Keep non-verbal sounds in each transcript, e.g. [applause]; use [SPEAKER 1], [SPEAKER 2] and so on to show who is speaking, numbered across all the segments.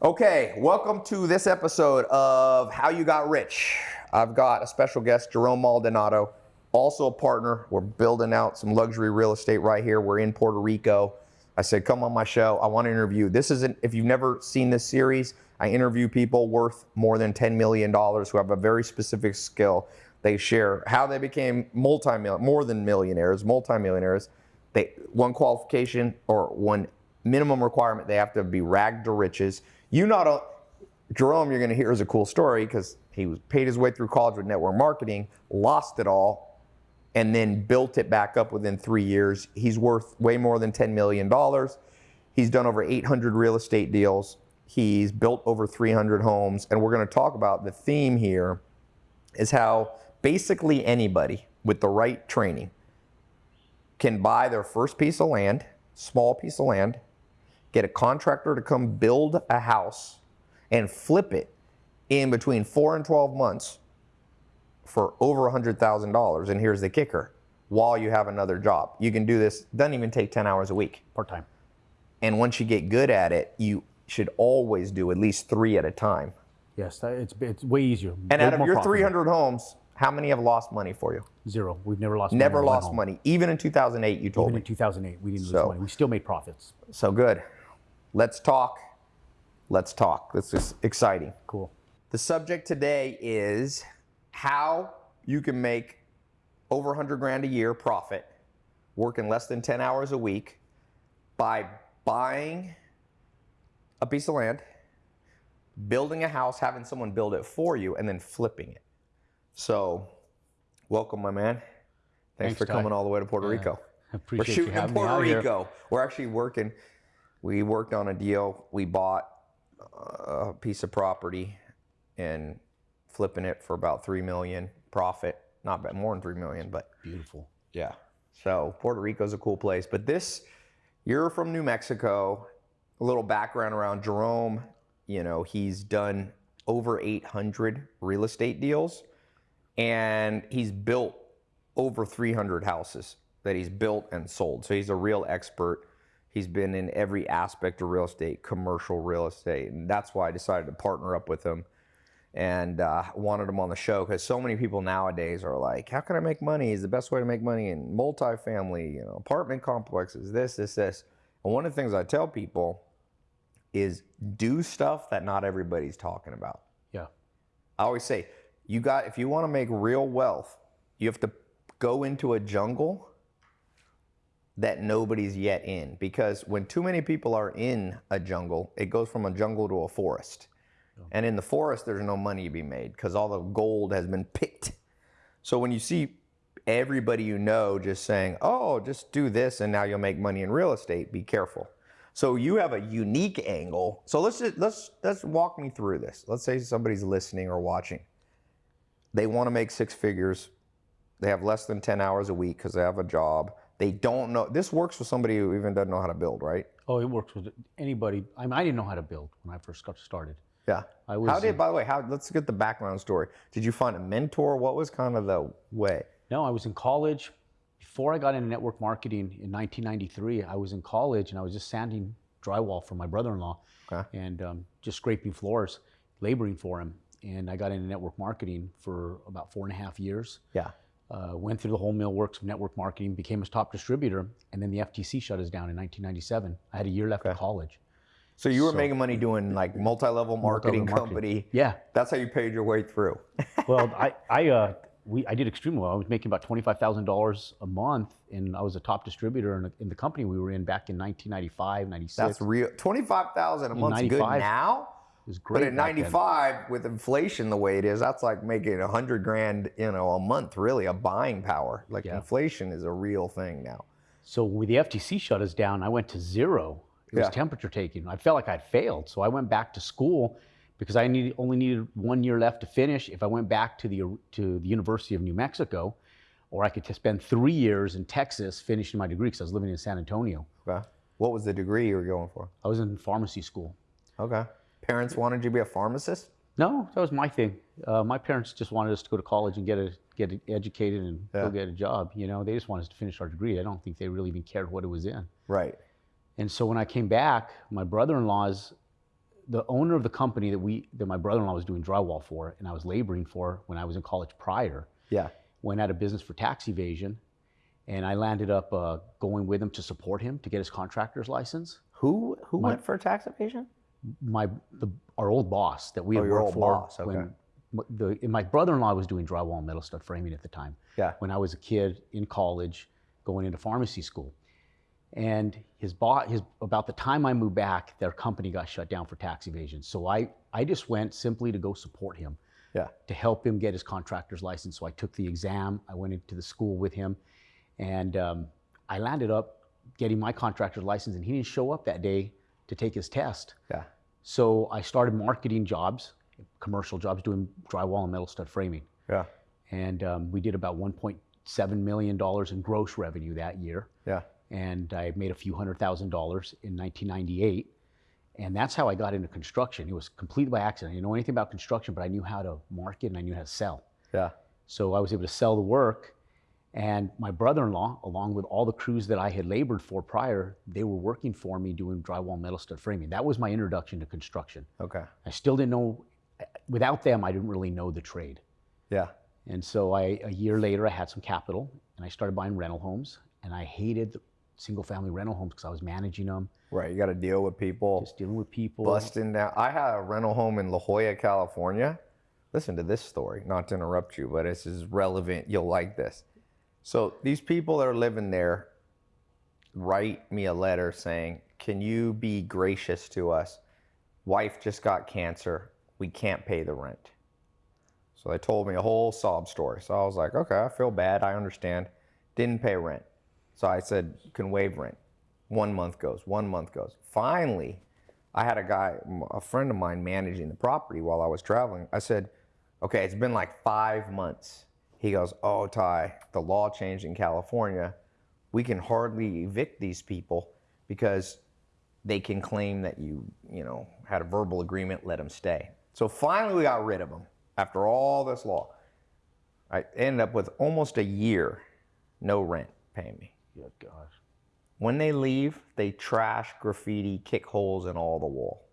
[SPEAKER 1] Okay, welcome to this episode of How You Got Rich. I've got a special guest, Jerome Maldonado, also a partner. We're building out some luxury real estate right here. We're in Puerto Rico. I said, come on my show. I want to interview. This isn't, if you've never seen this series, I interview people worth more than $10 million who have a very specific skill. They share how they became multi more than millionaires, multimillionaires. They one qualification or one minimum requirement, they have to be ragged to riches. You not Jerome, you're going to hear is a cool story because he was paid his way through college with network marketing, lost it all, and then built it back up within three years. He's worth way more than $10 million. He's done over 800 real estate deals. He's built over 300 homes. And we're going to talk about the theme here is how basically anybody with the right training can buy their first piece of land, small piece of land, get a contractor to come build a house and flip it in between four and 12 months for over $100,000. And here's the kicker while you have another job. You can do this, doesn't even take 10 hours a week.
[SPEAKER 2] Part time.
[SPEAKER 1] And once you get good at it, you should always do at least three at a time.
[SPEAKER 2] Yes, it's, it's way easier.
[SPEAKER 1] And
[SPEAKER 2] way
[SPEAKER 1] out of your
[SPEAKER 2] profitable.
[SPEAKER 1] 300 homes, how many have lost money for you?
[SPEAKER 2] Zero. We've never lost
[SPEAKER 1] Never
[SPEAKER 2] money. on one
[SPEAKER 1] lost money. Even in 2008, you told
[SPEAKER 2] Even
[SPEAKER 1] me.
[SPEAKER 2] in 2008, we didn't lose money. We still made profits.
[SPEAKER 1] So good. Let's talk. Let's talk. This is exciting.
[SPEAKER 2] Cool.
[SPEAKER 1] The subject today is how you can make over 100 grand a year profit working less than 10 hours a week by buying a piece of land, building a house, having someone build it for you, and then flipping it. So, welcome, my man. Thanks,
[SPEAKER 2] Thanks,
[SPEAKER 1] for
[SPEAKER 2] Tai.
[SPEAKER 1] coming all the way to Puerto
[SPEAKER 2] Yeah.
[SPEAKER 1] Rico.
[SPEAKER 2] I
[SPEAKER 1] We're shooting
[SPEAKER 2] you
[SPEAKER 1] in Puerto
[SPEAKER 2] out here.
[SPEAKER 1] Rico. We're actually working. We worked on a deal. We bought uh, a piece of property and flipping it for about three million profit. Not bad, more than three million, but
[SPEAKER 2] Beautiful.
[SPEAKER 1] yeah. So Puerto Rico's a cool place. But this, you're from New Mexico. A little background around Jerome. You know, he's done over 800 real estate deals, and he's built over 300 houses that he's built and sold. So he's a real expert. He's been in every aspect of real estate, commercial real estate, and that's why I decided to partner up with him and uh, wanted him on the show because so many people nowadays are like, "How can I make money? Is the best way to make money in multifamily, you know, apartment complexes? This, this, this." And one of the things I tell people is do stuff that not everybody's talking about.
[SPEAKER 2] Yeah.
[SPEAKER 1] I always say, you got if you want to make real wealth, you have to go into a jungle that nobody's yet in because when too many people are in a jungle, it goes from a jungle to a forest. And in the forest there's no money to be made because all the gold has been picked. So when you see everybody you know just saying, "Oh, just do this and now you'll make money in real estate," be careful. So you have a unique angle. So let's just, let's let's walk me through this. Let's say somebody's listening or watching. They want to make six figures. They have less than 10 hours a week because they have a job. They don't know. This works for somebody who even doesn't know how to build, right?
[SPEAKER 2] Oh, it works with anybody. I mean, I didn't know how to build when I first got started.
[SPEAKER 1] Yeah.
[SPEAKER 2] I was.
[SPEAKER 1] How did, by the way, how, let's get the background story. Did you find a mentor? What was kind of the way?
[SPEAKER 2] No, I was in college. Before I got into network marketing in 1993, I was in college and I was just sanding drywall for my brother-in-law
[SPEAKER 1] Okay.
[SPEAKER 2] and um, just scraping floors, laboring for him. And I got into network marketing for about four and a half years.
[SPEAKER 1] Yeah.
[SPEAKER 2] Uh, went through the whole mill works of network marketing, became a top distributor, and then the FTC shut us down in 1997. I had a year left of college.
[SPEAKER 1] So you were
[SPEAKER 2] So-
[SPEAKER 1] making money doing like multi-level marketing
[SPEAKER 2] marketing.
[SPEAKER 1] company.
[SPEAKER 2] Yeah.
[SPEAKER 1] That's how you paid your way through. [laughs]
[SPEAKER 2] Well, I, I, uh, we, I did extremely well. I was making about twenty-five thousand dollars a month, and I was a top distributor in, in the company we were in back in 1995, 96.
[SPEAKER 1] That's real. Twenty-five thousand a month good now.
[SPEAKER 2] Was
[SPEAKER 1] But
[SPEAKER 2] great.
[SPEAKER 1] at
[SPEAKER 2] back then.
[SPEAKER 1] 95, with inflation the way it is, that's like making a hundred grand, you know, a month. Really, a buying power. Like
[SPEAKER 2] Yeah.
[SPEAKER 1] inflation is a real thing now.
[SPEAKER 2] So when the FTC shut us down, I went to zero. It was
[SPEAKER 1] Yeah.
[SPEAKER 2] temperature taking. I felt like I'd failed, so I went back to school because I needed, only needed one year left to finish. If I went back to the to the University of New Mexico, or I could spend three years in Texas finishing my degree because I was living in San Antonio.
[SPEAKER 1] Okay. What was the degree you were going for?
[SPEAKER 2] I was in pharmacy school.
[SPEAKER 1] Okay. Parents wanted you to be a pharmacist.
[SPEAKER 2] No, that was my thing. Uh, my parents just wanted us to go to college and get a, get educated and
[SPEAKER 1] Yeah.
[SPEAKER 2] go get a job. You know, they just wanted us to finish our degree. I don't think they really even cared what it was in.
[SPEAKER 1] Right.
[SPEAKER 2] And so when I came back, my brother-in-laws, the owner of the company that we that my brother-in-law was doing drywall for, and I was laboring for when I was in college prior,
[SPEAKER 1] Yeah.
[SPEAKER 2] went out of business for tax evasion, and I landed up uh, going with him to support him to get his contractor's license.
[SPEAKER 1] Who who
[SPEAKER 2] My-
[SPEAKER 1] went for tax evasion?
[SPEAKER 2] My the, our old boss that we
[SPEAKER 1] Oh,
[SPEAKER 2] had worked
[SPEAKER 1] old
[SPEAKER 2] for
[SPEAKER 1] boss, okay.
[SPEAKER 2] when the my brother-in-law was doing drywall and metal stud framing at the time.
[SPEAKER 1] Yeah.
[SPEAKER 2] when I was a kid in college, going into pharmacy school. And his boss, his about the time I moved back, their company got shut down for tax evasion. So I, I just went simply to go support him,
[SPEAKER 1] Yeah.
[SPEAKER 2] to help him get his contractor's license. So I took the exam. I went into the school with him, and um, I landed up getting my contractor's license. And he didn't show up that day to take his test.
[SPEAKER 1] Yeah.
[SPEAKER 2] So I started marketing jobs, commercial jobs, doing drywall and metal stud framing
[SPEAKER 1] Yeah.
[SPEAKER 2] and um, we did about 1.7 million dollars in gross revenue that year
[SPEAKER 1] Yeah.
[SPEAKER 2] and i made a few hundred thousand dollars in 1998 and that's how i got into construction it was completely by accident i didn't know anything about construction but i knew how to market and i knew how to sell
[SPEAKER 1] Yeah.
[SPEAKER 2] so i was able to sell the work and my brother-in-law along with all the crews that i had labored for prior they were working for me doing drywall metal stud framing that was my introduction to construction
[SPEAKER 1] Okay.
[SPEAKER 2] i still didn't know without them i didn't really know the trade
[SPEAKER 1] Yeah.
[SPEAKER 2] and so I, a year later, I had some capital and I started buying rental homes. And I hated the single family rental homes because I was managing them,
[SPEAKER 1] Right. You got to deal with people
[SPEAKER 2] just dealing with people.
[SPEAKER 1] busting down. I had a rental home in La Jolla, California. Listen to this story, not to interrupt you, but this is relevant. You'll like this. So these people that are living there write me a letter saying, "Can you be gracious to us? Wife just got cancer. We can't pay the rent." So they told me a whole sob story. So I was like, "Okay, I feel bad. I understand." Didn't pay rent. So I said, "Can waive rent." One month goes, one month goes. Finally, I had a guy, a friend of mine managing the property while I was traveling. I said, okay, it's been like five months. He goes, oh, Tai, the law changed in California. We can hardly evict these people because they can claim that you, you know, had a verbal agreement, let them stay. So finally, we got rid of them after all this law. I ended up with almost a year, no rent paying me.
[SPEAKER 2] Good gosh.
[SPEAKER 1] When they leave, they trash, graffiti, kick holes in all the wall.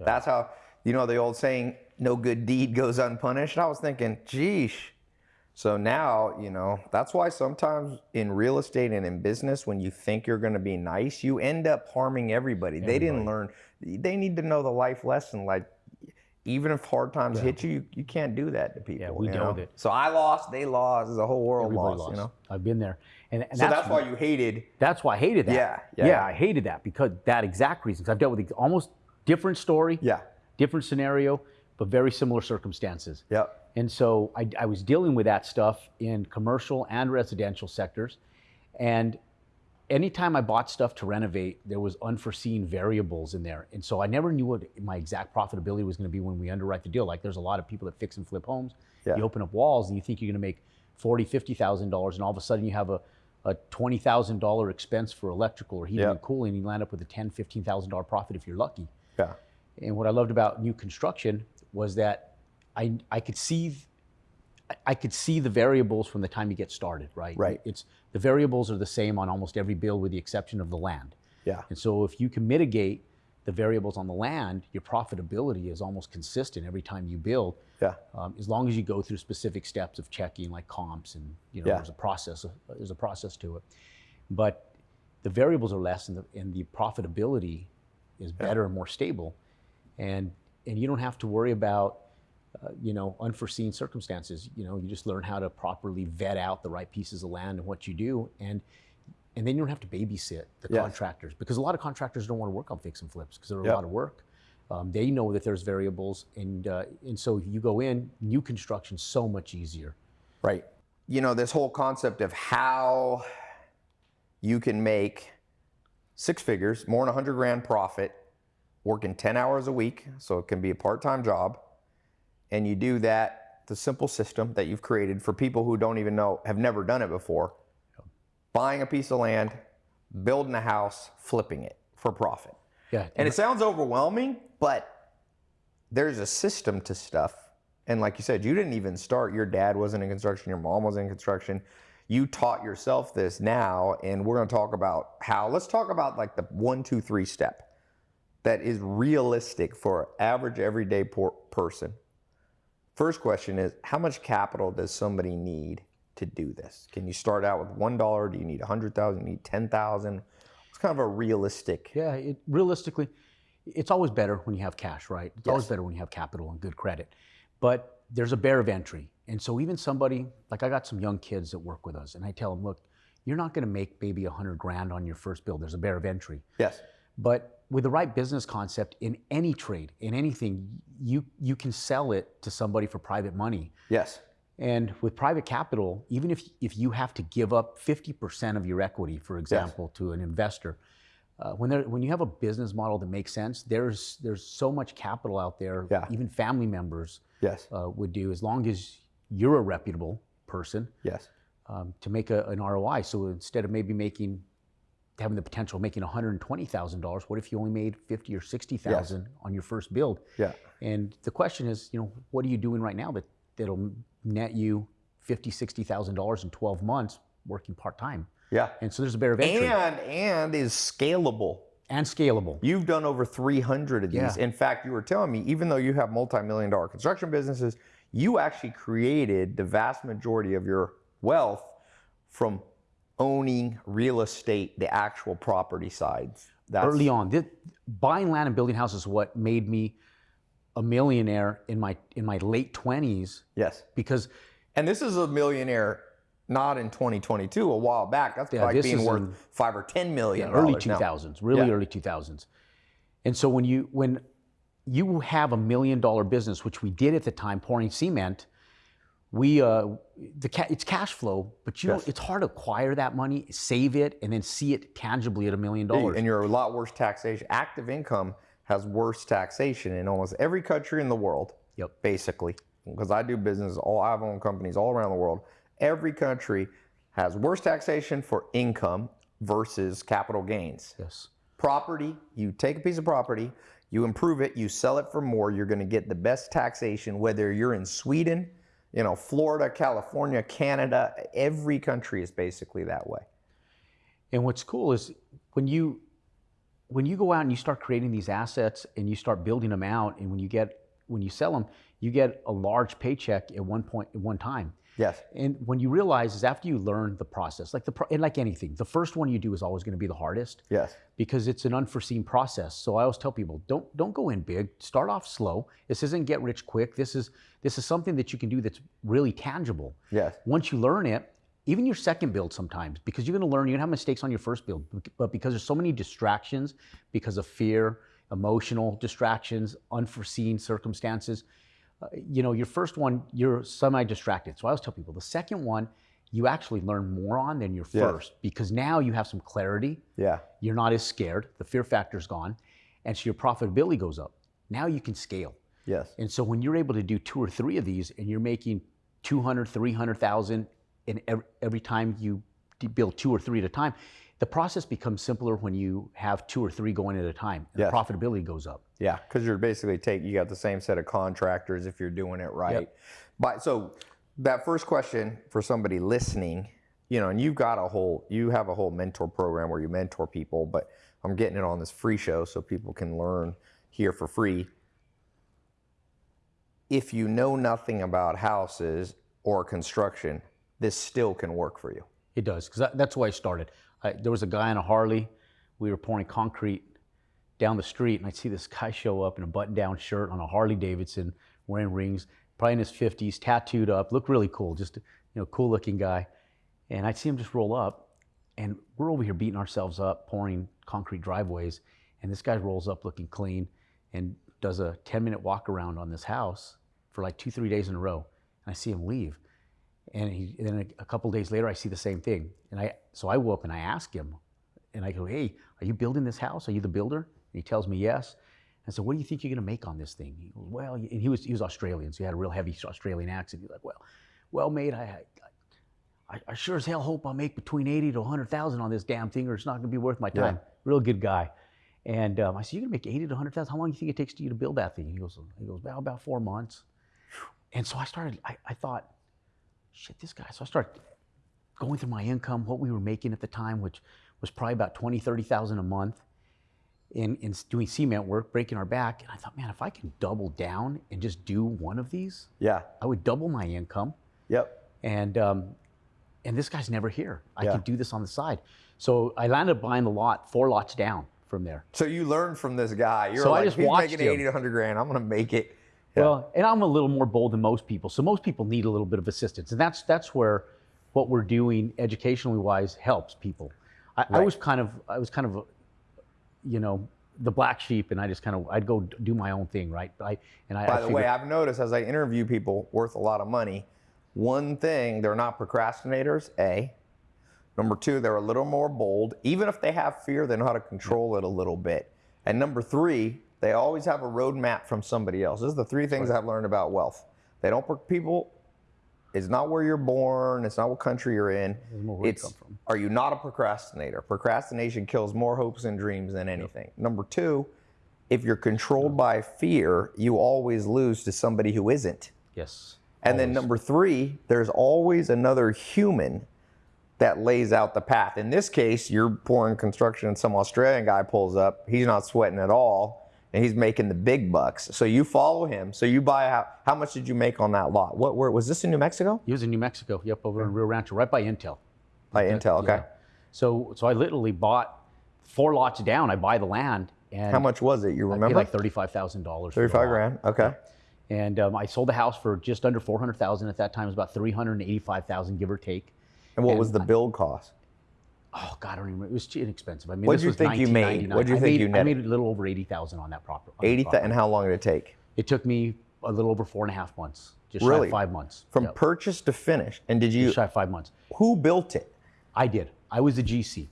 [SPEAKER 1] That's how, you know, the old saying, no good deed goes unpunished. I was thinking, geesh. So now, you know, that's why sometimes in real estate and in business, when you think you're going to be nice, you end up harming everybody. They didn't learn, they need to know the life lesson. Like, even if hard times hit you, you, you can't do that to people.
[SPEAKER 2] Yeah,
[SPEAKER 1] we
[SPEAKER 2] dealt with it.
[SPEAKER 1] So I lost, they lost, the whole world lost,
[SPEAKER 2] lost.
[SPEAKER 1] you know?
[SPEAKER 2] I've been there, and, and
[SPEAKER 1] So
[SPEAKER 2] that's,
[SPEAKER 1] that's why you hated
[SPEAKER 2] that's why I hated that.
[SPEAKER 1] Yeah, yeah,
[SPEAKER 2] yeah,
[SPEAKER 1] yeah.
[SPEAKER 2] I hated that because that exact reason. I've dealt with almost different story,
[SPEAKER 1] Yeah.
[SPEAKER 2] different scenario, but very similar circumstances.
[SPEAKER 1] Yeah.
[SPEAKER 2] And so I, I was dealing with that stuff in commercial and residential sectors. And anytime I bought stuff to renovate, there was unforeseen variables in there. And so I never knew what my exact profitability was going to be when we underwrite the deal. Like there's a lot of people that fix and flip homes.
[SPEAKER 1] Yeah.
[SPEAKER 2] You open up walls and you think you're going to make forty, fifty thousand dollars, and all of a sudden you have a, a twenty thousand dollar expense for electrical or heating
[SPEAKER 1] Yeah.
[SPEAKER 2] and cooling, and you land up with a ten, fifteen thousand dollar profit if you're lucky.
[SPEAKER 1] Yeah.
[SPEAKER 2] And what I loved about new construction was that I I could see I- could see the variables from the time you get started, right?
[SPEAKER 1] Right.
[SPEAKER 2] It's the variables are the same on almost every bill with the exception of the land.
[SPEAKER 1] Yeah.
[SPEAKER 2] And so if you can mitigate the variables on the land, your profitability is almost consistent every time you build.
[SPEAKER 1] Yeah.
[SPEAKER 2] Um, as long as you go through specific steps of checking like comps and you know
[SPEAKER 1] Yeah.
[SPEAKER 2] there's a process there's a process to it. But the variables are less and the, and the profitability is better and more stable. And and you don't have to worry about uh, you know unforeseen circumstances. You know, you just learn how to properly vet out the right pieces of land and what you do and and then you don't have to babysit the
[SPEAKER 1] Yes.
[SPEAKER 2] contractors because a lot of contractors don't want to work on fix and flips because they're a lot of work. Um, they know that there's variables, and uh, and so if you go in new construction, so much easier.
[SPEAKER 1] Right. You know, this whole concept of how you can make six figures, more than 100 grand profit, working 10 hours a week, so it can be a part time job. And you do that, the simple system that you've created for people who don't even know, have never done it before buying a piece of land, building a house, flipping it for profit.
[SPEAKER 2] Yeah,
[SPEAKER 1] And it sounds overwhelming, but there's a system to stuff. And like you said, you didn't even start. Your dad wasn't in construction, your mom was in construction. You taught yourself this now, and we're going to talk about how. Let's talk about like the one, two, three step. That is realistic for an average everyday person. First question is how much capital does somebody need to do this? Can you start out with one dollar? Do you need a hundred thousand? You need ten thousand? It's kind of a realistic.
[SPEAKER 2] Yeah, it, realistically, it's always better when you have cash, right? It's always better when you have capital and good credit. But there's a barrier of entry. And so even somebody, like I got some young kids that work with us, and I tell them, look, you're not going to make maybe a hundred grand on your first build. There's a barrier of entry.
[SPEAKER 1] Yes.
[SPEAKER 2] But with the right business concept in any trade, in anything, you you can sell it to somebody for private money.
[SPEAKER 1] Yes.
[SPEAKER 2] And with private capital, even if if you have to give up 50% of your equity, for example, to an investor, uh, when there when you have a business model that makes sense, there's there's so much capital out there.
[SPEAKER 1] Yeah.
[SPEAKER 2] Even family members
[SPEAKER 1] Yes.
[SPEAKER 2] uh, would do as long as you're a reputable person
[SPEAKER 1] Yes.
[SPEAKER 2] um, to make a, an ROI. So instead of maybe making having the potential of making $120,000, what if you only made 50 or 60,000 on your first build?
[SPEAKER 1] Yeah.
[SPEAKER 2] And the question is, you know, what are you doing right now that that'll net you 50, 60,000 dollars in 12 months working part time?
[SPEAKER 1] Yeah.
[SPEAKER 2] And so there's a barrier of entry
[SPEAKER 1] And and is scalable.
[SPEAKER 2] and scalable.
[SPEAKER 1] You've done over 300 of these.
[SPEAKER 2] Yeah.
[SPEAKER 1] In fact, you were telling me, even though you have multi-million dollar construction businesses, you actually created the vast majority of your wealth from owning real estate, the actual property sides. That's
[SPEAKER 2] Early on, buying land and building houses is what made me a millionaire in my in my late 20s
[SPEAKER 1] yes.
[SPEAKER 2] because
[SPEAKER 1] And this is a millionaire not in 2022, a while back. That's
[SPEAKER 2] Yeah,
[SPEAKER 1] like
[SPEAKER 2] this
[SPEAKER 1] being worth
[SPEAKER 2] in-
[SPEAKER 1] five or 10 million.
[SPEAKER 2] early
[SPEAKER 1] dollars now.
[SPEAKER 2] 2000s, really
[SPEAKER 1] Yeah.
[SPEAKER 2] early 2000s. And so when you when you have a million dollar business, which we did at the time, pouring cement, we uh, the ca- it's cash flow, but you
[SPEAKER 1] Yes.
[SPEAKER 2] know, it's hard to acquire that money, save it, and then see it tangibly at a million dollars.
[SPEAKER 1] And you're a lot worse taxation. Active income has worse taxation in almost every country in the world.
[SPEAKER 2] Yep.
[SPEAKER 1] Basically, because I do business, all I've owned companies all around the world. Every country has worse taxation for income versus capital gains.
[SPEAKER 2] Yes.
[SPEAKER 1] Property, you take a piece of property, you improve it, you sell it for more, you're going to get the best taxation whether you're in Sweden, you know, Florida, California, Canada, every country is basically that way.
[SPEAKER 2] And what's cool is when you when you go out and you start creating these assets and you start building them out, and when you get when you sell them, you get a large paycheck at one point at one time.
[SPEAKER 1] Yes.
[SPEAKER 2] And when you realize is after you learn the process, like the pro- and like anything, the first one you do is always going to be the hardest
[SPEAKER 1] Yes.
[SPEAKER 2] because it's an unforeseen process. So I always tell people, don't don't go in big. Start off slow. This isn't get rich quick. This is this is something that you can do that's really tangible.
[SPEAKER 1] Yes.
[SPEAKER 2] Once you learn it, even your second build sometimes, because you're going to learn, you're going to have mistakes on your first build, but because there's so many distractions, because of fear, emotional distractions, unforeseen circumstances, uh, you know, your first one, you're semi-distracted. So I always tell people, the second one, you actually learn more on than your first, because now you have some clarity.
[SPEAKER 1] Yeah.
[SPEAKER 2] You're not as scared. The fear factor's gone, and so your profitability goes up. Now you can scale.
[SPEAKER 1] Yes.
[SPEAKER 2] And so when you're able to do two or three of these and you're making 200, 300,000 and every, every time you build two or three at a time, the process becomes simpler when you have two or three going at a time. And
[SPEAKER 1] Yes.
[SPEAKER 2] Profitability goes up.
[SPEAKER 1] Yeah, because you're basically take you got the same set of contractors if you're doing it right. But so that first question for somebody listening, you know, and you've got a whole you have a whole mentor program where you mentor people, but I'm getting it on this free show so people can learn here for free. If you know nothing about houses or construction, this still can work for you.
[SPEAKER 2] It does, because that's why I started. I, there was a guy on a Harley. We were pouring concrete down the street, and I'd see this guy show up in a button-down shirt on a Harley Davidson, wearing rings, probably in his 50s, tattooed up, looked really cool, just you know, cool-looking guy. And I'd see him just roll up, and we're over here beating ourselves up, pouring concrete driveways, and this guy rolls up looking clean and does a 10-minute walk around on this house for like two, three days in a row. And I see him leave. And, he, and then a, a couple days later, I see the same thing. And I, so I go up and I ask him, and I go, "Hey, are you building this house? Are you the builder?" And he tells me yes. I said, "What do you think you're going to make on this thing?" He goes, "Well," and he was he was Australian, so he had a real heavy Australian accent. He's like, "Well, well, mate, I, I, I sure as hell hope I make between eighty to hundred thousand on this damn thing, or it's not going to be worth my
[SPEAKER 1] Yeah.
[SPEAKER 2] time." Real good guy. And um, I said, "You're going to make eighty to hundred thousand? How long do you think it takes to you to build that thing?" He goes, "He goes, well, about four months." And so I started. I, I thought, shit, this guy. So I started going through my income, what we were making at the time, which was probably about 20, 30,000 a month. in, in doing cement work, breaking our back. And I thought, man, if I can double down and just do one of these,
[SPEAKER 1] Yeah.
[SPEAKER 2] I would double my income.
[SPEAKER 1] Yep.
[SPEAKER 2] And um, and this guy's never here. I
[SPEAKER 1] Yeah.
[SPEAKER 2] could do this on the side. So I landed up buying the lot, four lots down from there.
[SPEAKER 1] So you learned from this guy. You're
[SPEAKER 2] So I
[SPEAKER 1] like,
[SPEAKER 2] just
[SPEAKER 1] he's
[SPEAKER 2] watched
[SPEAKER 1] making
[SPEAKER 2] him.
[SPEAKER 1] 80 to 100 grand. I'm going to make it. Yeah.
[SPEAKER 2] Well, and I'm a little more bold than most people. So most people need a little bit of assistance, and that's that's where what we're doing educationally wise helps people. I, I was kind of I was kind of, you know, the black sheep, and I just kind of I'd go do my own thing, right? But I and I.
[SPEAKER 1] By
[SPEAKER 2] I
[SPEAKER 1] the
[SPEAKER 2] figured-
[SPEAKER 1] way, I've noticed as I interview people worth a lot of money, one thing, they're not procrastinators, A. Number two, they're a little more bold. Even if they have fear, they know how to control it a little bit. And number three, they always have a roadmap from somebody else. This is the three things I've learned about wealth. They don't, people, it's not where you're born, it's not what country you're in.
[SPEAKER 2] Doesn't know where you
[SPEAKER 1] It's,
[SPEAKER 2] come from.
[SPEAKER 1] are you not a procrastinator? Procrastination kills more hopes and dreams than anything. Number two, if you're controlled by fear, you always lose to somebody who isn't.
[SPEAKER 2] yes.
[SPEAKER 1] And then number three, there's always another human that lays out the path. In this case, you're pouring construction and some Australian guy pulls up. He's not sweating at all and he's making the big bucks. So you follow him. So you buy a house. How much did you make on that lot? What where was this in New Mexico?
[SPEAKER 2] He was in New Mexico. Yep, over in Rio Rancho, right by Intel.
[SPEAKER 1] By Intel, okay.
[SPEAKER 2] Yeah. So so I literally bought four lots down. I buy the land and
[SPEAKER 1] How much was it? You remember?
[SPEAKER 2] like thirty-five thousand dollars.
[SPEAKER 1] 35 grand. Okay.
[SPEAKER 2] And um, I sold the house for just under four hundred thousand at that time. It was about three hundred eighty-five thousand, give or take.
[SPEAKER 1] And what was the build cost?
[SPEAKER 2] Oh God, I don't even. remember. It was too inexpensive. I mean,
[SPEAKER 1] What'd
[SPEAKER 2] this
[SPEAKER 1] you think you made? What'd you
[SPEAKER 2] I
[SPEAKER 1] think
[SPEAKER 2] made,
[SPEAKER 1] you
[SPEAKER 2] I made a little over eighty thousand on that property.
[SPEAKER 1] 80
[SPEAKER 2] property.
[SPEAKER 1] and how long did it take?
[SPEAKER 2] It took me a little over four and a half months. Just shy
[SPEAKER 1] Really?
[SPEAKER 2] of five months.
[SPEAKER 1] From
[SPEAKER 2] Yep.
[SPEAKER 1] purchase to finish. And did you
[SPEAKER 2] Just shy of five months.
[SPEAKER 1] who built it?
[SPEAKER 2] I did. I was the GC.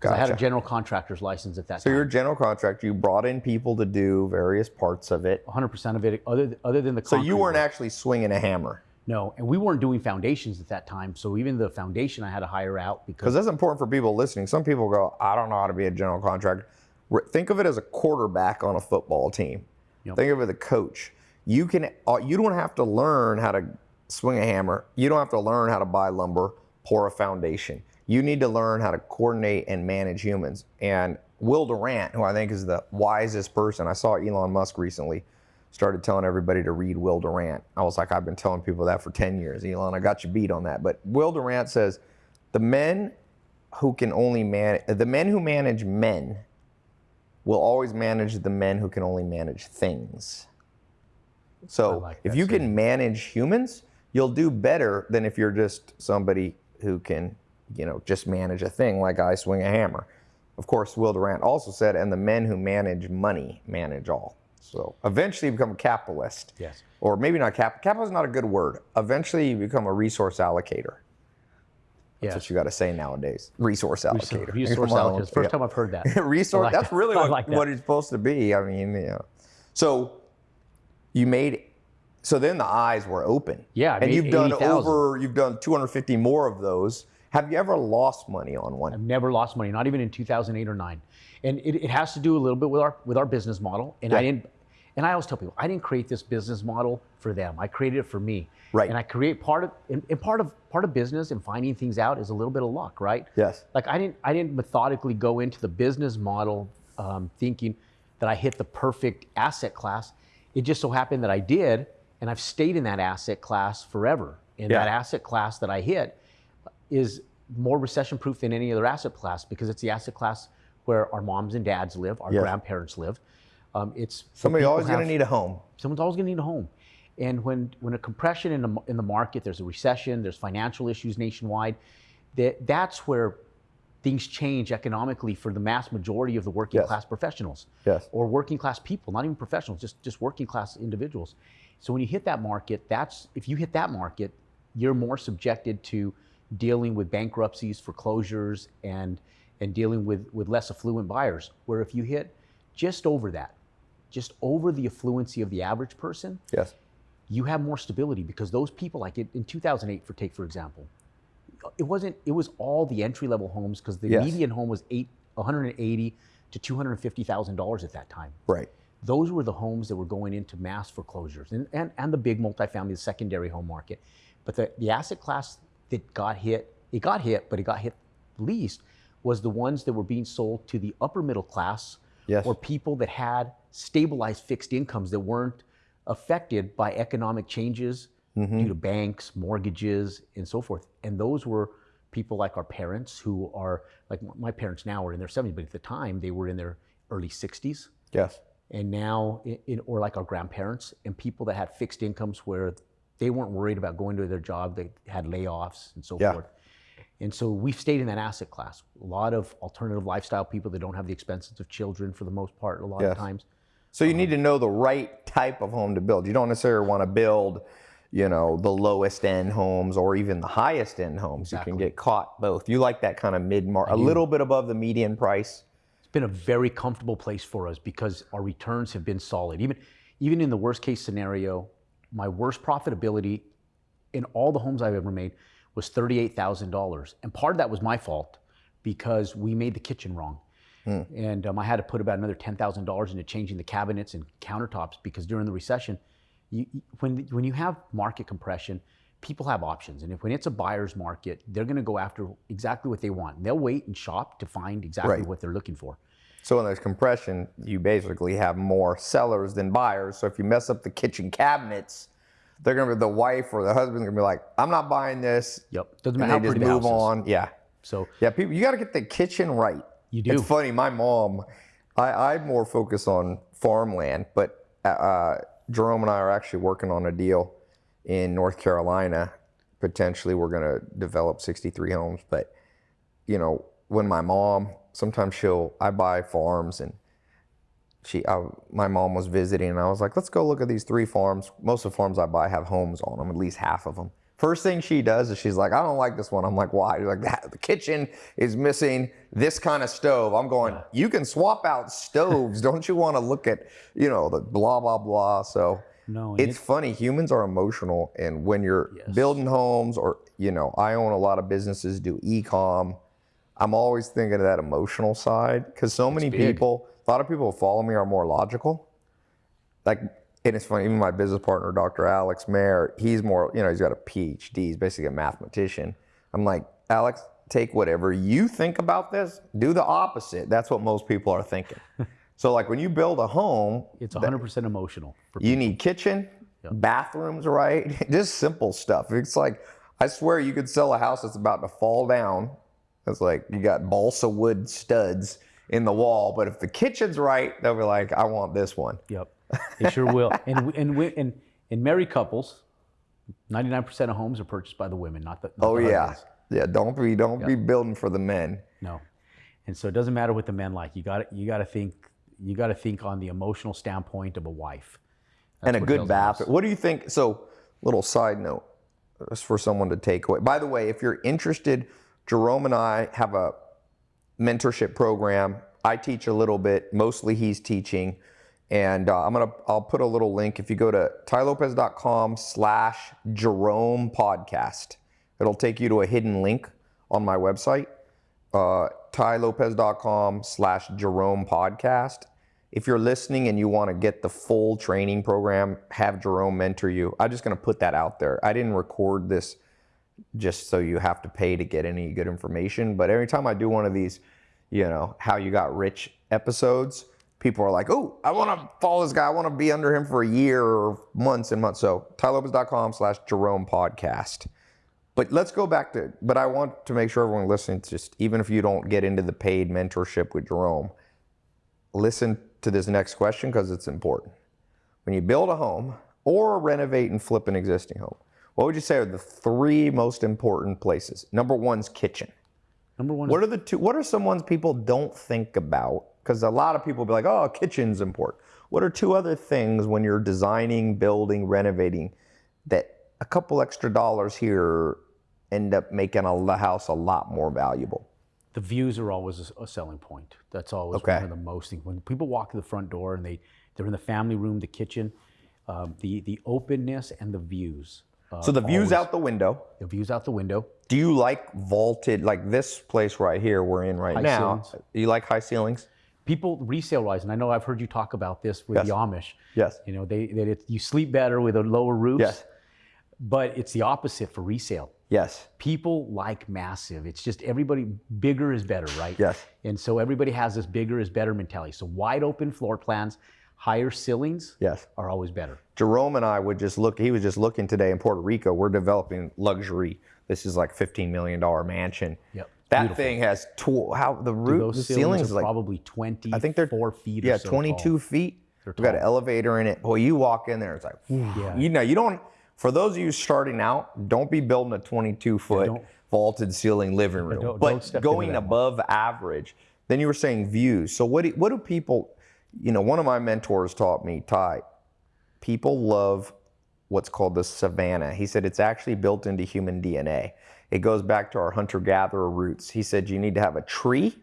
[SPEAKER 2] Because I had a general contractor's license at that
[SPEAKER 1] So
[SPEAKER 2] time.
[SPEAKER 1] So you're a general contractor. You brought in people to do various parts of it.
[SPEAKER 2] 100% of it, other, other than the
[SPEAKER 1] So you weren't
[SPEAKER 2] work.
[SPEAKER 1] actually swinging a hammer.
[SPEAKER 2] No, and we weren't doing foundations at that time. So even the foundation I had to hire out
[SPEAKER 1] Because
[SPEAKER 2] because
[SPEAKER 1] that's important for people listening. Some people go, I don't know how to be a general contractor. Think of it as a quarterback on a football team.
[SPEAKER 2] Yep.
[SPEAKER 1] Think of it as a coach. You can uh, you don't have to learn how to swing a hammer. You don't have to learn how to buy lumber, pour a foundation. You need to learn how to coordinate and manage humans. And Will Durant, who I think is the wisest person, I saw Elon Musk recently, started telling everybody to read Will Durant. I was like, I've been telling people that for 10 years. Elon, I got you beat on that. But Will Durant says, the men who can only manage, the men who manage men will always manage the men who can only manage things. So
[SPEAKER 2] like
[SPEAKER 1] if you can manage humans, you'll do better than if you're just somebody who can, you know, just manage a thing like I swing a hammer. Of course, Will Durant also said, and the men who manage money manage all. So eventually you become a capitalist.
[SPEAKER 2] Yes.
[SPEAKER 1] Or maybe not cap. Capital is not a good word. Eventually you become a resource allocator. That's
[SPEAKER 2] yes.
[SPEAKER 1] what you got to say nowadays. Resource allocator.
[SPEAKER 2] Resource allocator. First
[SPEAKER 1] yeah.
[SPEAKER 2] time I've heard that. [laughs]
[SPEAKER 1] resource.
[SPEAKER 2] Like
[SPEAKER 1] that's
[SPEAKER 2] that.
[SPEAKER 1] really what,
[SPEAKER 2] like that.
[SPEAKER 1] what it's supposed to be. I mean, you know. So you made. So then the eyes were open.
[SPEAKER 2] Yeah, I
[SPEAKER 1] and you've done
[SPEAKER 2] 80,000.
[SPEAKER 1] over. You've done 250 more of those. Have you ever lost money on one?
[SPEAKER 2] I've never lost money, not even in 2008 or nine. And it, it has to do a little bit with our with our business model. And I didn't. And I always tell people, I didn't create this business model for them. I created it for me.
[SPEAKER 1] Right.
[SPEAKER 2] And I create part of and, and part of part of business and finding things out is a little bit of luck, right?
[SPEAKER 1] Yes.
[SPEAKER 2] Like I didn't I didn't methodically go into the business model um, thinking that I hit the perfect asset class. It just so happened that I did, and I've stayed in that asset class forever. And
[SPEAKER 1] Yeah.
[SPEAKER 2] that asset class that I hit is more recession proof than any other asset class because it's the asset class where our moms and dads live, our
[SPEAKER 1] Yes.
[SPEAKER 2] grandparents live. Um, it's
[SPEAKER 1] Somebody always going to need a home.
[SPEAKER 2] someone's always going to need a home. And when, when a compression in the, in the market, there's a recession, there's financial issues nationwide, that, that's where things change economically for the mass majority of the working
[SPEAKER 1] Yes.
[SPEAKER 2] class professionals
[SPEAKER 1] Yes.
[SPEAKER 2] or working class people, not even professionals, just, just working class individuals. So when you hit that market, that's if you hit that market, you're more subjected to dealing with bankruptcies, foreclosures, and and dealing with, with less affluent buyers. Where if you hit just over that, just over the affluency of the average person,
[SPEAKER 1] Yes.
[SPEAKER 2] you have more stability because those people, like in, in 2008, for take for example, it wasn't. It was all the entry level homes because the
[SPEAKER 1] Yes.
[SPEAKER 2] median home was eight, 180 to 250 thousand dollars at that time.
[SPEAKER 1] Right.
[SPEAKER 2] Those were the homes that were going into mass foreclosures and, and, and the big multifamily, the secondary home market. But the, the asset class that got hit, it got hit, but it got hit least was the ones that were being sold to the upper middle class
[SPEAKER 1] Yes.
[SPEAKER 2] or people that had stabilized fixed incomes that weren't affected by economic changes
[SPEAKER 1] Mm-hmm.
[SPEAKER 2] due to banks, mortgages, and so forth. And those were people like our parents who are like my parents now are in their 70s, but at the time they were in their early 60s
[SPEAKER 1] Yes.
[SPEAKER 2] and now in, or like our grandparents and people that had fixed incomes where they weren't worried about going to their job they had layoffs and so
[SPEAKER 1] Yeah.
[SPEAKER 2] forth and so we've stayed in that asset class a lot of alternative lifestyle people that don't have the expenses of children for the most part a lot
[SPEAKER 1] Yes.
[SPEAKER 2] of times
[SPEAKER 1] So you um, need to know the right type of home to build. You don't necessarily want to build, you know, the lowest end homes or even the highest end homes. You can get caught both. You like that kind of mid market, a little bit above the median price.
[SPEAKER 2] it's been a very comfortable place for us because our returns have been solid even even in the worst case scenario my worst profitability in all the homes I've ever made was $38,000. And part of that was my fault because we made the kitchen wrong. And um, I had to put about another $10,000 into changing the cabinets and countertops because during the recession, you, you- when, when you have market compression, people have options. And if when it's a buyer's market, they're going to go after exactly what they want. And they'll wait and shop to find exactly
[SPEAKER 1] Right.
[SPEAKER 2] what they're looking for.
[SPEAKER 1] So when there's compression, you basically have more sellers than buyers. So if you mess up the kitchen cabinets, they're gonna be the wife or the husband's gonna be like, I'm not buying this.
[SPEAKER 2] Yep. Doesn't matter how
[SPEAKER 1] they just move on. Yeah.
[SPEAKER 2] So
[SPEAKER 1] Yeah, people, you got to get the kitchen right.
[SPEAKER 2] You do.
[SPEAKER 1] It's funny. My mom, I, I'm more focused on farmland, but uh, Jerome and I are actually working on a deal in North Carolina. Potentially, we're going to develop 63 homes. But you know, when my mom, sometimes she'll, I buy farms and she, I, my mom was visiting, and I was like, let's go look at these three farms. Most of the farms I buy have homes on them, at least half of them. First thing she does is she's like, I don't like this one. I'm like, why? She's [laughs] like, that the kitchen is missing this kind of stove. I'm going, you can swap out stoves. [laughs] don't you want to look at, you know, the blah blah blah. So
[SPEAKER 2] No,
[SPEAKER 1] it's funny. Humans are emotional, and when you're
[SPEAKER 2] Yes.
[SPEAKER 1] building homes, or you know, I own a lot of businesses, do e-com. I'm always thinking of that emotional side because so many
[SPEAKER 2] big.
[SPEAKER 1] people, a lot of people who follow me are more logical. Like, and it's funny. Even my business partner, Dr. Alex Mehr, he's more, you know, he's got a PhD. He's basically a mathematician. I'm like, Alex, take whatever you think about this, do the opposite. That's what most people are thinking. [laughs] so, like, when you build a home,
[SPEAKER 2] it's 100% emotional. For
[SPEAKER 1] you need kitchen, bathrooms, right? [laughs] Just simple stuff. It's like I swear you could sell a house that's about to fall down. It's like you got balsa wood studs in the wall, but if the kitchen's right, they'll be like, "I want this one."
[SPEAKER 2] Yep, they sure will. And [laughs] and we- and in married couples, ninety nine percent of homes are purchased by the women, not the. Not
[SPEAKER 1] Oh
[SPEAKER 2] the
[SPEAKER 1] yeah, yeah. Don't be don't be building for the men.
[SPEAKER 2] No, and so it doesn't matter what the men like. You got you got to think you got to think on the emotional standpoint of a wife.
[SPEAKER 1] and a good
[SPEAKER 2] builds a house.
[SPEAKER 1] bathroom. What do you think? So, little side note, uh, just for someone to take away. By the way, if you're interested, Jerome and I have a mentorship program. I teach a little bit. Mostly, he's teaching, and uh, I'm gonna. I'll put a little link. If you go to tailopez.com/slash Jerome Podcast, it'll take you to a hidden link on my website. Uh, tailopez.com slash Jerome Podcast if you're listening and you want to get the full training program, have Jerome mentor you. I'm just to put that out there. I didn't record this just so you have to pay to get any good information. But every time I do one of these, you know, how you got rich episodes, people are like, oh, I want to follow this guy. I want to be under him for a year or months and months. So tailopez.com slash Jerome podcast. But let's go back to, but I want to make sure everyone listening, just even if you don't get into the paid mentorship with Jerome, listen to this next question because it's important. When you build a home or renovate and flip an existing home, what would you say are the three most important places? Number one's kitchen.
[SPEAKER 2] Number one,
[SPEAKER 1] What are the two? What are some ones people don't think about? Because a lot of people be like, "Oh, kitchen's important." What are two other things when you're designing, building, renovating that a couple extra dollars here end up making a the house a lot more valuable?
[SPEAKER 2] the views are always a, a selling point. That's always
[SPEAKER 1] Okay.
[SPEAKER 2] one of the most things. When people walk to the front door and they they're in the family room, the kitchen, um, the the openness and the views. Uh,
[SPEAKER 1] So the views
[SPEAKER 2] always-
[SPEAKER 1] out the window.
[SPEAKER 2] the views out the window.
[SPEAKER 1] Do you like vaulted, like this place right here we're in right
[SPEAKER 2] High
[SPEAKER 1] now?
[SPEAKER 2] ceilings.
[SPEAKER 1] Do you like high ceilings?
[SPEAKER 2] People resale wise, and I know I've heard you talk about this with
[SPEAKER 1] Yes.
[SPEAKER 2] the Amish.
[SPEAKER 1] Yes.
[SPEAKER 2] You know, they that you sleep better with a lower roof.
[SPEAKER 1] Yes.
[SPEAKER 2] But it's the opposite for resale.
[SPEAKER 1] Yes.
[SPEAKER 2] People like massive. It's just everybody bigger is better, right?
[SPEAKER 1] Yes.
[SPEAKER 2] And so everybody has this bigger is better mentality. So wide open floor plans, higher ceilings
[SPEAKER 1] Yes.
[SPEAKER 2] are always better.
[SPEAKER 1] Jerome and I would just look. He was just looking today in Puerto Rico. We're developing luxury. This is like fifteen million dollar mansion.
[SPEAKER 2] Yep.
[SPEAKER 1] That
[SPEAKER 2] Beautiful.
[SPEAKER 1] thing has tw- how the roof, the
[SPEAKER 2] ceilings,
[SPEAKER 1] ceilings
[SPEAKER 2] are
[SPEAKER 1] like
[SPEAKER 2] probably 20,
[SPEAKER 1] I think they're
[SPEAKER 2] four feet
[SPEAKER 1] yeah,
[SPEAKER 2] or so
[SPEAKER 1] twenty two
[SPEAKER 2] tall.
[SPEAKER 1] feet.
[SPEAKER 2] They're
[SPEAKER 1] We got an elevator in it. Boy, you walk in there, it's like
[SPEAKER 2] Yeah.
[SPEAKER 1] you know you don't. For those of you starting out, don't be building a twenty two foot vaulted ceiling living room.
[SPEAKER 2] don't-
[SPEAKER 1] but
[SPEAKER 2] don't
[SPEAKER 1] going
[SPEAKER 2] that one.
[SPEAKER 1] above average. Then you were saying views. So what do, what do people? You know, one of my mentors taught me, Tai. People love what's called the savannah. He said it's actually built into human DNA. It goes back to our hunter gatherer roots. He said you need to have a tree,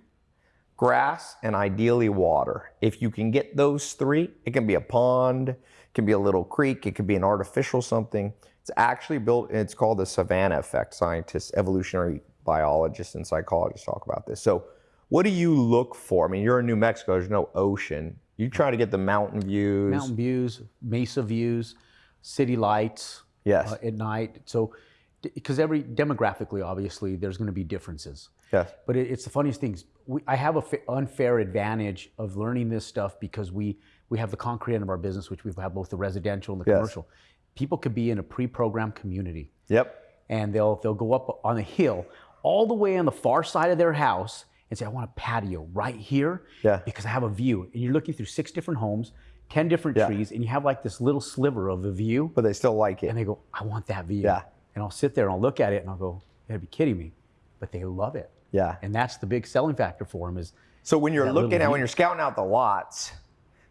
[SPEAKER 1] grass, and ideally water. If you can get those three, it can be a pond, it can be a little creek, it could be an artificial something. It's actually built, it's called the savannah effect. Scientists, evolutionary biologists, and psychologists talk about this. So, what do you look for? I mean, you're in New Mexico, there's no ocean. You try to get the mountain views.
[SPEAKER 2] Mountain views, mesa views, city lights
[SPEAKER 1] Yes.
[SPEAKER 2] uh, at night. So, because every demographically, obviously, there's going to be differences.
[SPEAKER 1] yes.
[SPEAKER 2] But it, it's the funniest things. We, I have a fa- unfair advantage of learning this stuff because we we have the concrete end of our business, which we have both the residential and the
[SPEAKER 1] Yes.
[SPEAKER 2] commercial. People could be in a pre-programmed community,
[SPEAKER 1] Yep.
[SPEAKER 2] and they'll they'll go up on a hill all the way on the far side of their house and say, "I want a patio right here
[SPEAKER 1] Yeah.
[SPEAKER 2] because I have a view." And you're looking through six different homes, ten different
[SPEAKER 1] Yeah.
[SPEAKER 2] trees, and you have like this little sliver of a view.
[SPEAKER 1] But they still like it.
[SPEAKER 2] And they go, I want that view.
[SPEAKER 1] Yeah.
[SPEAKER 2] And I'll sit there and I'll look at it and I'll go, you gotta be kidding me. But they love it.
[SPEAKER 1] Yeah.
[SPEAKER 2] And that's the big selling factor for them is
[SPEAKER 1] So when you're looking at when you're scouting out the lots,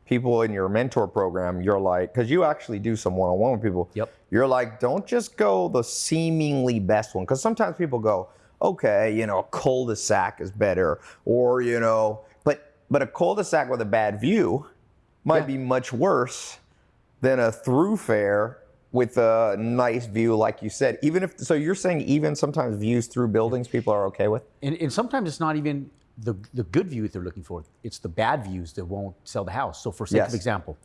[SPEAKER 1] people in your mentor program, you're like, because you actually do some one-on-one with people.
[SPEAKER 2] Yep.
[SPEAKER 1] You're like, don't just go the seemingly best one, because sometimes people go, okay, you know, a cul-de-sac is better, or you know, but but a cul-de-sac with a bad view might
[SPEAKER 2] Yeah.
[SPEAKER 1] be much worse than a thoroughfare with a nice view, like you said. Even if so, you're saying even sometimes views through buildings people are okay with.
[SPEAKER 2] and, and sometimes it's not even the, the good views they're looking for. It's the bad views that won't sell the house. So for sake
[SPEAKER 1] Yes.
[SPEAKER 2] of example,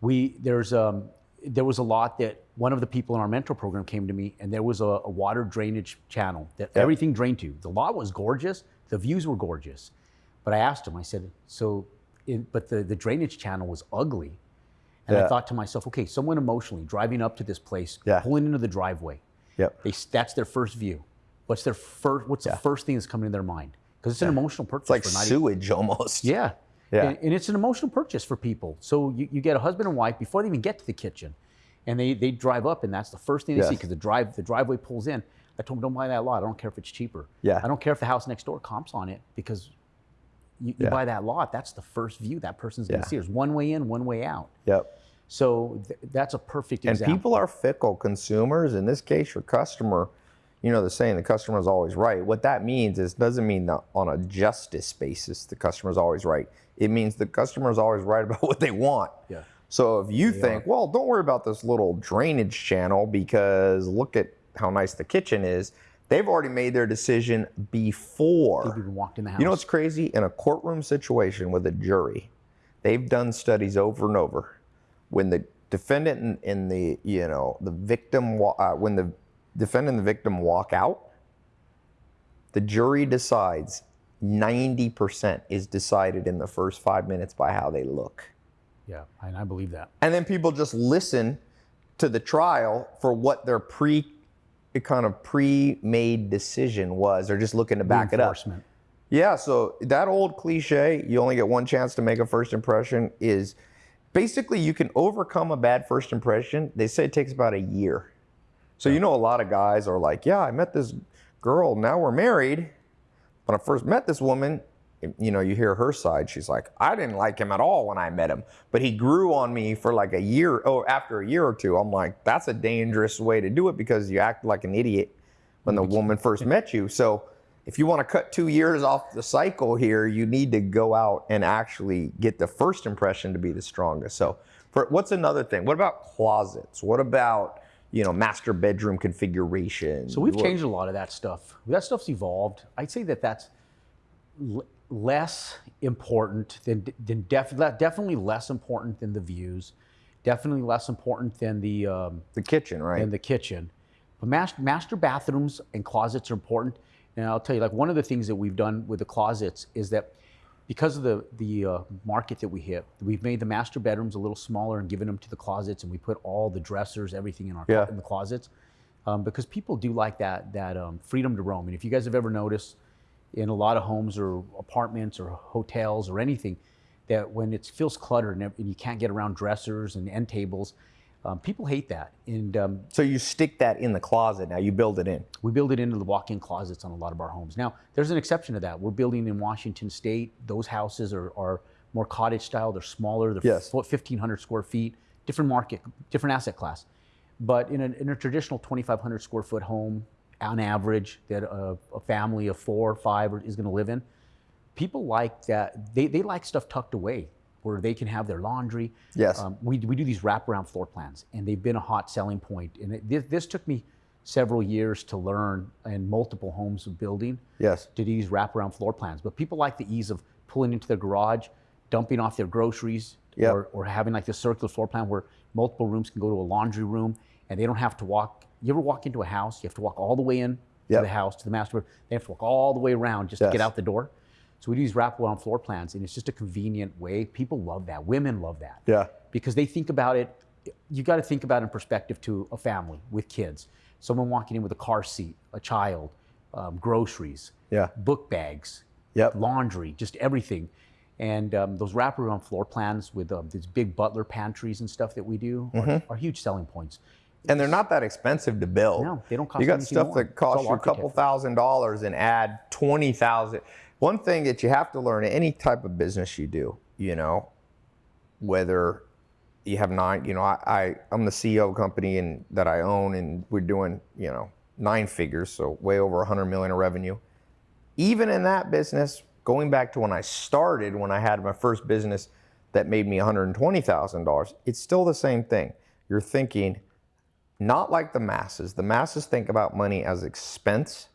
[SPEAKER 2] we there's um there was a lot that one of the people in our mentor program came to me and there was a, a water drainage channel that everything drained to. The lot was gorgeous, the views were gorgeous. But I asked him, I said, so in, but the, the drainage channel was ugly. And I thought to myself, okay, someone emotionally driving up to this place,
[SPEAKER 1] Yeah.
[SPEAKER 2] pulling into the driveway,
[SPEAKER 1] Yep.
[SPEAKER 2] they, that's their first view. What's their first? What's the first thing that's coming to their mind? Because it's an emotional purchase.
[SPEAKER 1] It's like
[SPEAKER 2] for 90
[SPEAKER 1] sewage almost.
[SPEAKER 2] Yeah.
[SPEAKER 1] Yeah.
[SPEAKER 2] And, and it's an emotional purchase for people. So you, you get a husband and wife before they even get to the kitchen, and they, they drive up, and that's the first thing they see because the drive the driveway pulls in. I told them, don't buy that lot. I don't care if it's cheaper.
[SPEAKER 1] Yeah.
[SPEAKER 2] I don't care if the house next door comps on it because you, you
[SPEAKER 1] Yeah.
[SPEAKER 2] buy that lot. That's the first view that person's going
[SPEAKER 1] Yeah.
[SPEAKER 2] to see. There's one way in, one way out.
[SPEAKER 1] Yep.
[SPEAKER 2] So th- that's a perfect example.
[SPEAKER 1] And people are fickle consumers. In this case, your customer, you know, the saying the customer is always right. What that means is doesn't mean that on a justice basis the customer is always right. It means the customer is always right [laughs] about what they want.
[SPEAKER 2] Yeah.
[SPEAKER 1] So if you think, well, don't worry about this little drainage channel because look at how nice the kitchen is, they've already made their decision before.
[SPEAKER 2] They've even walked in the house.
[SPEAKER 1] You know what's crazy? In a courtroom situation with a jury, they've done studies over and over. When the defendant and, and the you know the victim, uh, when the defendant and the victim walk out, the jury decides 90% is decided in the first five minutes by how they look.
[SPEAKER 2] yeah, and I believe that.
[SPEAKER 1] And then people just listen to the trial for what their pre kind of pre-made decision was. They're just looking to back it up. Yeah, so that old cliche, you only get one chance to make a first impression, is basically you can overcome a bad first impression. They say it takes about a year. So, you know, a lot of guys are like, yeah, I met this girl, now we're married. When I first met this woman, you know, you hear her side. She's like, I didn't like him at all when I met him, but he grew on me for like a year. Oh, after a year or two, I'm like, that's a dangerous way to do it because you act like an idiot when the mm-hmm. woman first met you. So, if you want to cut two years off the cycle here, you need to go out and actually get the first impression to be the strongest. So, for what's another thing? What about closets? What about you know master bedroom configuration?
[SPEAKER 2] So we've changed a lot of that stuff. That stuff's evolved. I'd say that that's l- less important than, than def- definitely less important than the views, definitely less important than the um,
[SPEAKER 1] the kitchen, right?
[SPEAKER 2] than the kitchen. But master, master bathrooms and closets are important. And I'll tell you, like one of the things that we've done with the closets is that because of the the uh, market that we hit, we've made the master bedrooms a little smaller and given them to the closets, and we put all the dressers, everything in our
[SPEAKER 1] Yeah.
[SPEAKER 2] in the closets, um, because people do like that that um, freedom to roam. And if you guys have ever noticed, in a lot of homes or apartments or hotels or anything, that when it feels cluttered and, and you can't get around dressers and end tables, um, people hate that. And um,
[SPEAKER 1] So you stick that in the closet now. You build it in.
[SPEAKER 2] we build it into the walk-in closets on a lot of our homes. Now, there's an exception to that. We're building in Washington State. Those houses are, are more cottage style. They're smaller. They're
[SPEAKER 1] Yes.
[SPEAKER 2] fo- 1,500 square feet. Different market, different asset class. But in a, in a traditional 2,500 square foot home, on average, that a, a family of four or five is going to live in, people like that. They, they like stuff tucked away where they can have their laundry.
[SPEAKER 1] Yes.
[SPEAKER 2] Um, we, we do these wraparound floor plans, and they've been a hot selling point. And it, this, this took me several years to learn in multiple homes of building
[SPEAKER 1] Yes.
[SPEAKER 2] to do these wraparound floor plans. But people like the ease of pulling into their garage, dumping off their groceries,
[SPEAKER 1] Yep.
[SPEAKER 2] or, or having like this circular floor plan where multiple rooms can go to a laundry room and they don't have to walk. You ever walk into a house, you have to walk all the way in
[SPEAKER 1] Yep.
[SPEAKER 2] to the house, to the master bedroom. They have to walk all the way around just to get out the door. So we do these wraparound floor plans, and it's just a convenient way. People love that. Women love that
[SPEAKER 1] Yeah.
[SPEAKER 2] because they think about it. You got to think about it in perspective to a family with kids. Someone walking in with a car seat, a child, um, groceries,
[SPEAKER 1] Yeah.
[SPEAKER 2] book bags,
[SPEAKER 1] Yep.
[SPEAKER 2] laundry, just everything. And um, those wraparound floor plans with um, these big butler pantries and stuff that we do are,
[SPEAKER 1] Mm-hmm.
[SPEAKER 2] are huge selling points.
[SPEAKER 1] And they're not that expensive to build.
[SPEAKER 2] No, they don't cost
[SPEAKER 1] You got stuff
[SPEAKER 2] more.
[SPEAKER 1] that costs you a couple thousand dollars and add twenty thousand. One thing that you have to learn any type of business you do, you know, whether you have nine, you know, I, I I'm the CEO of a company and that I own, and we're doing, you know, nine figures, so way over hundred million in revenue. Even in that business, going back to when I started, when I had my first business that made me $120,000, it's still the same thing. You're thinking, not like the masses. The masses think about money as expense.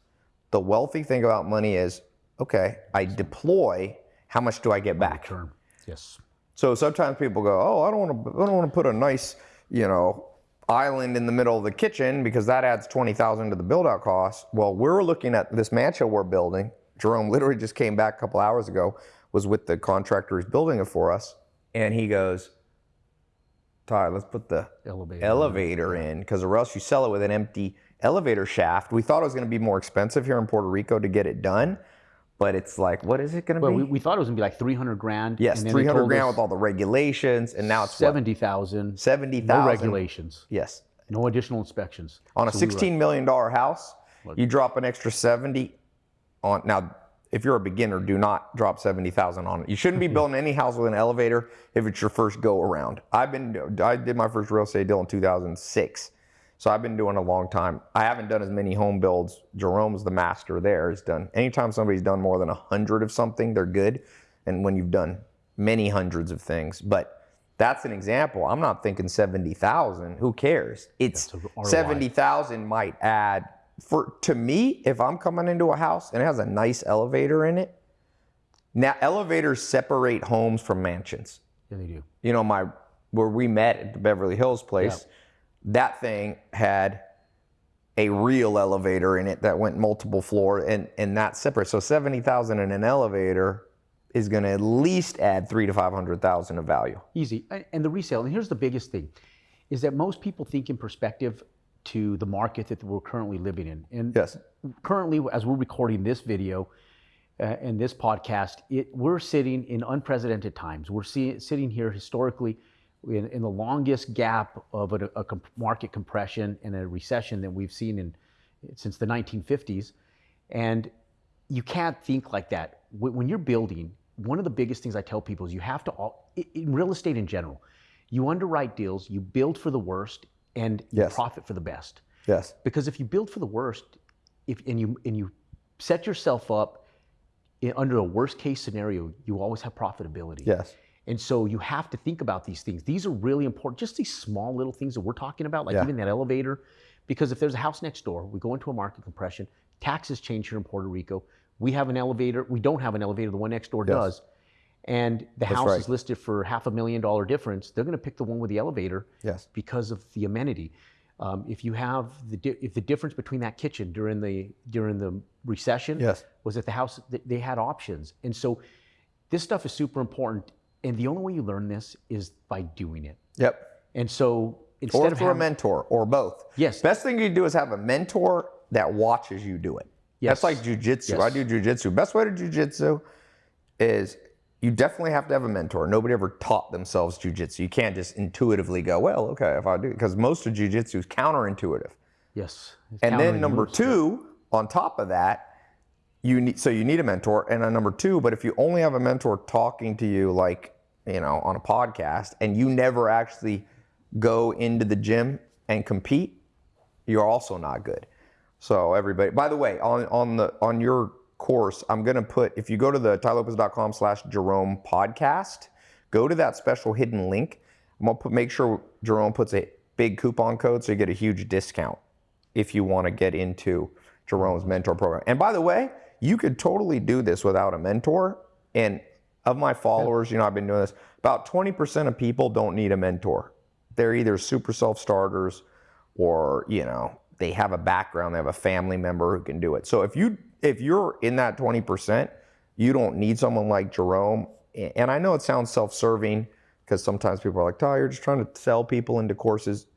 [SPEAKER 1] The wealthy think about money as, okay, I deploy, how much do I get back?
[SPEAKER 2] Term. Yes.
[SPEAKER 1] So sometimes people go, "Oh, I don't want to. I don't want to put a nice, you know, island in the middle of the kitchen because that adds twenty thousand to the build-out cost." Well, we're looking at this mansion we're building. Jerome literally just came back a couple hours ago. Was with the contractor who's building it for us, and he goes, "Tai, let's put the
[SPEAKER 2] Elevator.
[SPEAKER 1] elevator in because or else you sell it with an empty elevator shaft." We thought it was going to be more expensive here in Puerto Rico to get it done, but it's like, what is it going to
[SPEAKER 2] Well,
[SPEAKER 1] be?
[SPEAKER 2] we, we thought it was gonna be like 300 grand.
[SPEAKER 1] yes,
[SPEAKER 2] and then
[SPEAKER 1] three hundred
[SPEAKER 2] told
[SPEAKER 1] grand with all the regulations, and now it's what?
[SPEAKER 2] 70,000.
[SPEAKER 1] Seventy
[SPEAKER 2] No
[SPEAKER 1] thousand.
[SPEAKER 2] regulations.
[SPEAKER 1] Yes.
[SPEAKER 2] No additional inspections.
[SPEAKER 1] On a
[SPEAKER 2] So we were-
[SPEAKER 1] sixteen million dollar house, you drop an extra seventy on now. If you're a beginner, do not drop seventy thousand on it. You shouldn't be [laughs] building any house with an elevator if it's your first go around. I've been I did my first real estate deal in two thousand six, so I've been doing a long time. I haven't done as many home builds. Jerome's the master there. Has done anytime somebody's done more than a hundred of something, they're good. And when you've done many hundreds of things, but that's an example. I'm not thinking seventy thousand. Who cares? It's seventy thousand might add for to me if I'm coming into a house and it has a nice elevator in it. Now elevators separate homes from mansions.
[SPEAKER 2] Yeah, they do.
[SPEAKER 1] You know my where we met at the Beverly Hills place. That thing had a real elevator in it that went multiple floor and and that's separate. So seventy thousand in an elevator is going to at least add three to five hundred thousand of value.
[SPEAKER 2] Easy. And the resale, and here's the biggest thing, is that most people think in perspective to the market that we're currently living in. And
[SPEAKER 1] Yes.
[SPEAKER 2] currently, as we're recording this video uh, and this podcast, it, we're sitting in unprecedented times. We're see, sitting here historically in, in the longest gap of a, a comp- market compression and a recession that we've seen in since the 1950s. And you can't think like that. When you're building, one of the biggest things I tell people is you have to, all, in real estate in general, you underwrite deals, you build for the worst, and you
[SPEAKER 1] Yes.
[SPEAKER 2] profit for the best.
[SPEAKER 1] Yes.
[SPEAKER 2] Because if you build for the worst, if and you and you set yourself up in, under a worst case scenario, you always have profitability.
[SPEAKER 1] Yes.
[SPEAKER 2] And so you have to think about these things. These are really important. Just these small little things that we're talking about, like
[SPEAKER 1] Yeah.
[SPEAKER 2] even that elevator. Because if there's a house next door, we go into a market compression, taxes change here in Puerto Rico. We have an elevator. We don't have an elevator. The one next door
[SPEAKER 1] Yes.
[SPEAKER 2] does. And the house
[SPEAKER 1] right.
[SPEAKER 2] is listed for half a million dollar difference. They're going to pick the one with the elevator
[SPEAKER 1] Yes.
[SPEAKER 2] because of the amenity. Um, if you have the di- if the difference between that kitchen during the during the recession
[SPEAKER 1] Yes.
[SPEAKER 2] was that the house th- they had options, and so this stuff is super important. And the only way you learn this is by doing it.
[SPEAKER 1] Yep.
[SPEAKER 2] And so instead
[SPEAKER 1] Or
[SPEAKER 2] of
[SPEAKER 1] through a mentor, or both.
[SPEAKER 2] Yes.
[SPEAKER 1] Best thing you do is have a mentor that watches you do it.
[SPEAKER 2] Yes.
[SPEAKER 1] That's like jujitsu. I
[SPEAKER 2] Yes.
[SPEAKER 1] do jujitsu. Best way to jujitsu is you definitely have to have a mentor. Nobody ever taught themselves jujitsu. You can't just intuitively go, well, okay, if I do, because most of jujitsu is counterintuitive.
[SPEAKER 2] yes,
[SPEAKER 1] And then number two, on top of that, you need so you need a mentor. And then number two, but if you only have a mentor talking to you like, you know, on a podcast and you never actually go into the gym and compete, you're also not good. So everybody by the way, on on the on your course, I'm gonna put if you go to the tailopez.com slash Jerome podcast, go to that special hidden link. I'm gonna put make sure Jerome puts a big coupon code so you get a huge discount if you want to get into Jerome's mentor program. And by the way, you could totally do this without a mentor. And of my followers, you know, I've been doing this, about 20% of people don't need a mentor. They're either super self starters or, you know, they have a background, they have a family member who can do it. So if you if you're in that 20%, you don't need someone like Jerome. And I know it sounds self-serving because sometimes people are like, "Oh, you're just trying to sell people into courses."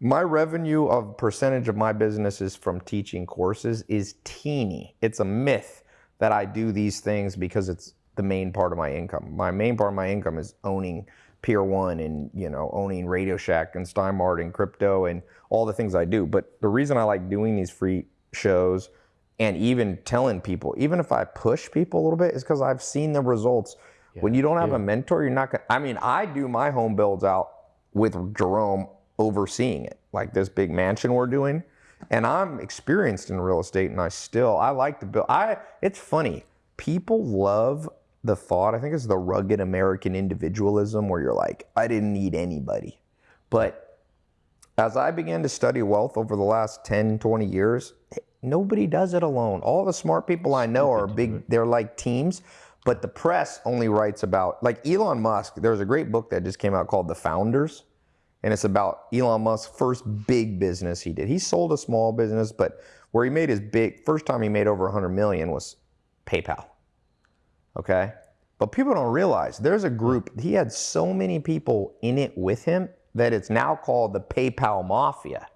[SPEAKER 1] my revenue of percentage of my business is from teaching courses is teeny. It's a myth that I do these things because it's the main part of my income. My main part of my income is owning Pier One and you know owning Radio Shack and Steinmart and crypto and all the things I do. But the reason I like doing these free shows and even telling people, even if I push people a little bit, is because I've seen the results. when you don't have a mentor, you're not gonna. I mean, I do my home builds out with Jerome overseeing it, like this big mansion we're doing. And I'm experienced in real estate, and I still I like to build. I it's funny. People love the thought. I think it's the rugged American individualism where you're like, I didn't need anybody. But as I began to study wealth over the last 10, 20 years, nobody does it alone. All the smart people I know are big, they're like teams, but the press only writes about, like Elon Musk, there's a great book that just came out called The Founders, and it's about Elon Musk's first big business he did. He sold a small business, but where he made his big, first time he made over 100 million was PayPal. Okay? But people don't realize there's a group, he had so many people in it with him that it's now called the PayPal Mafia.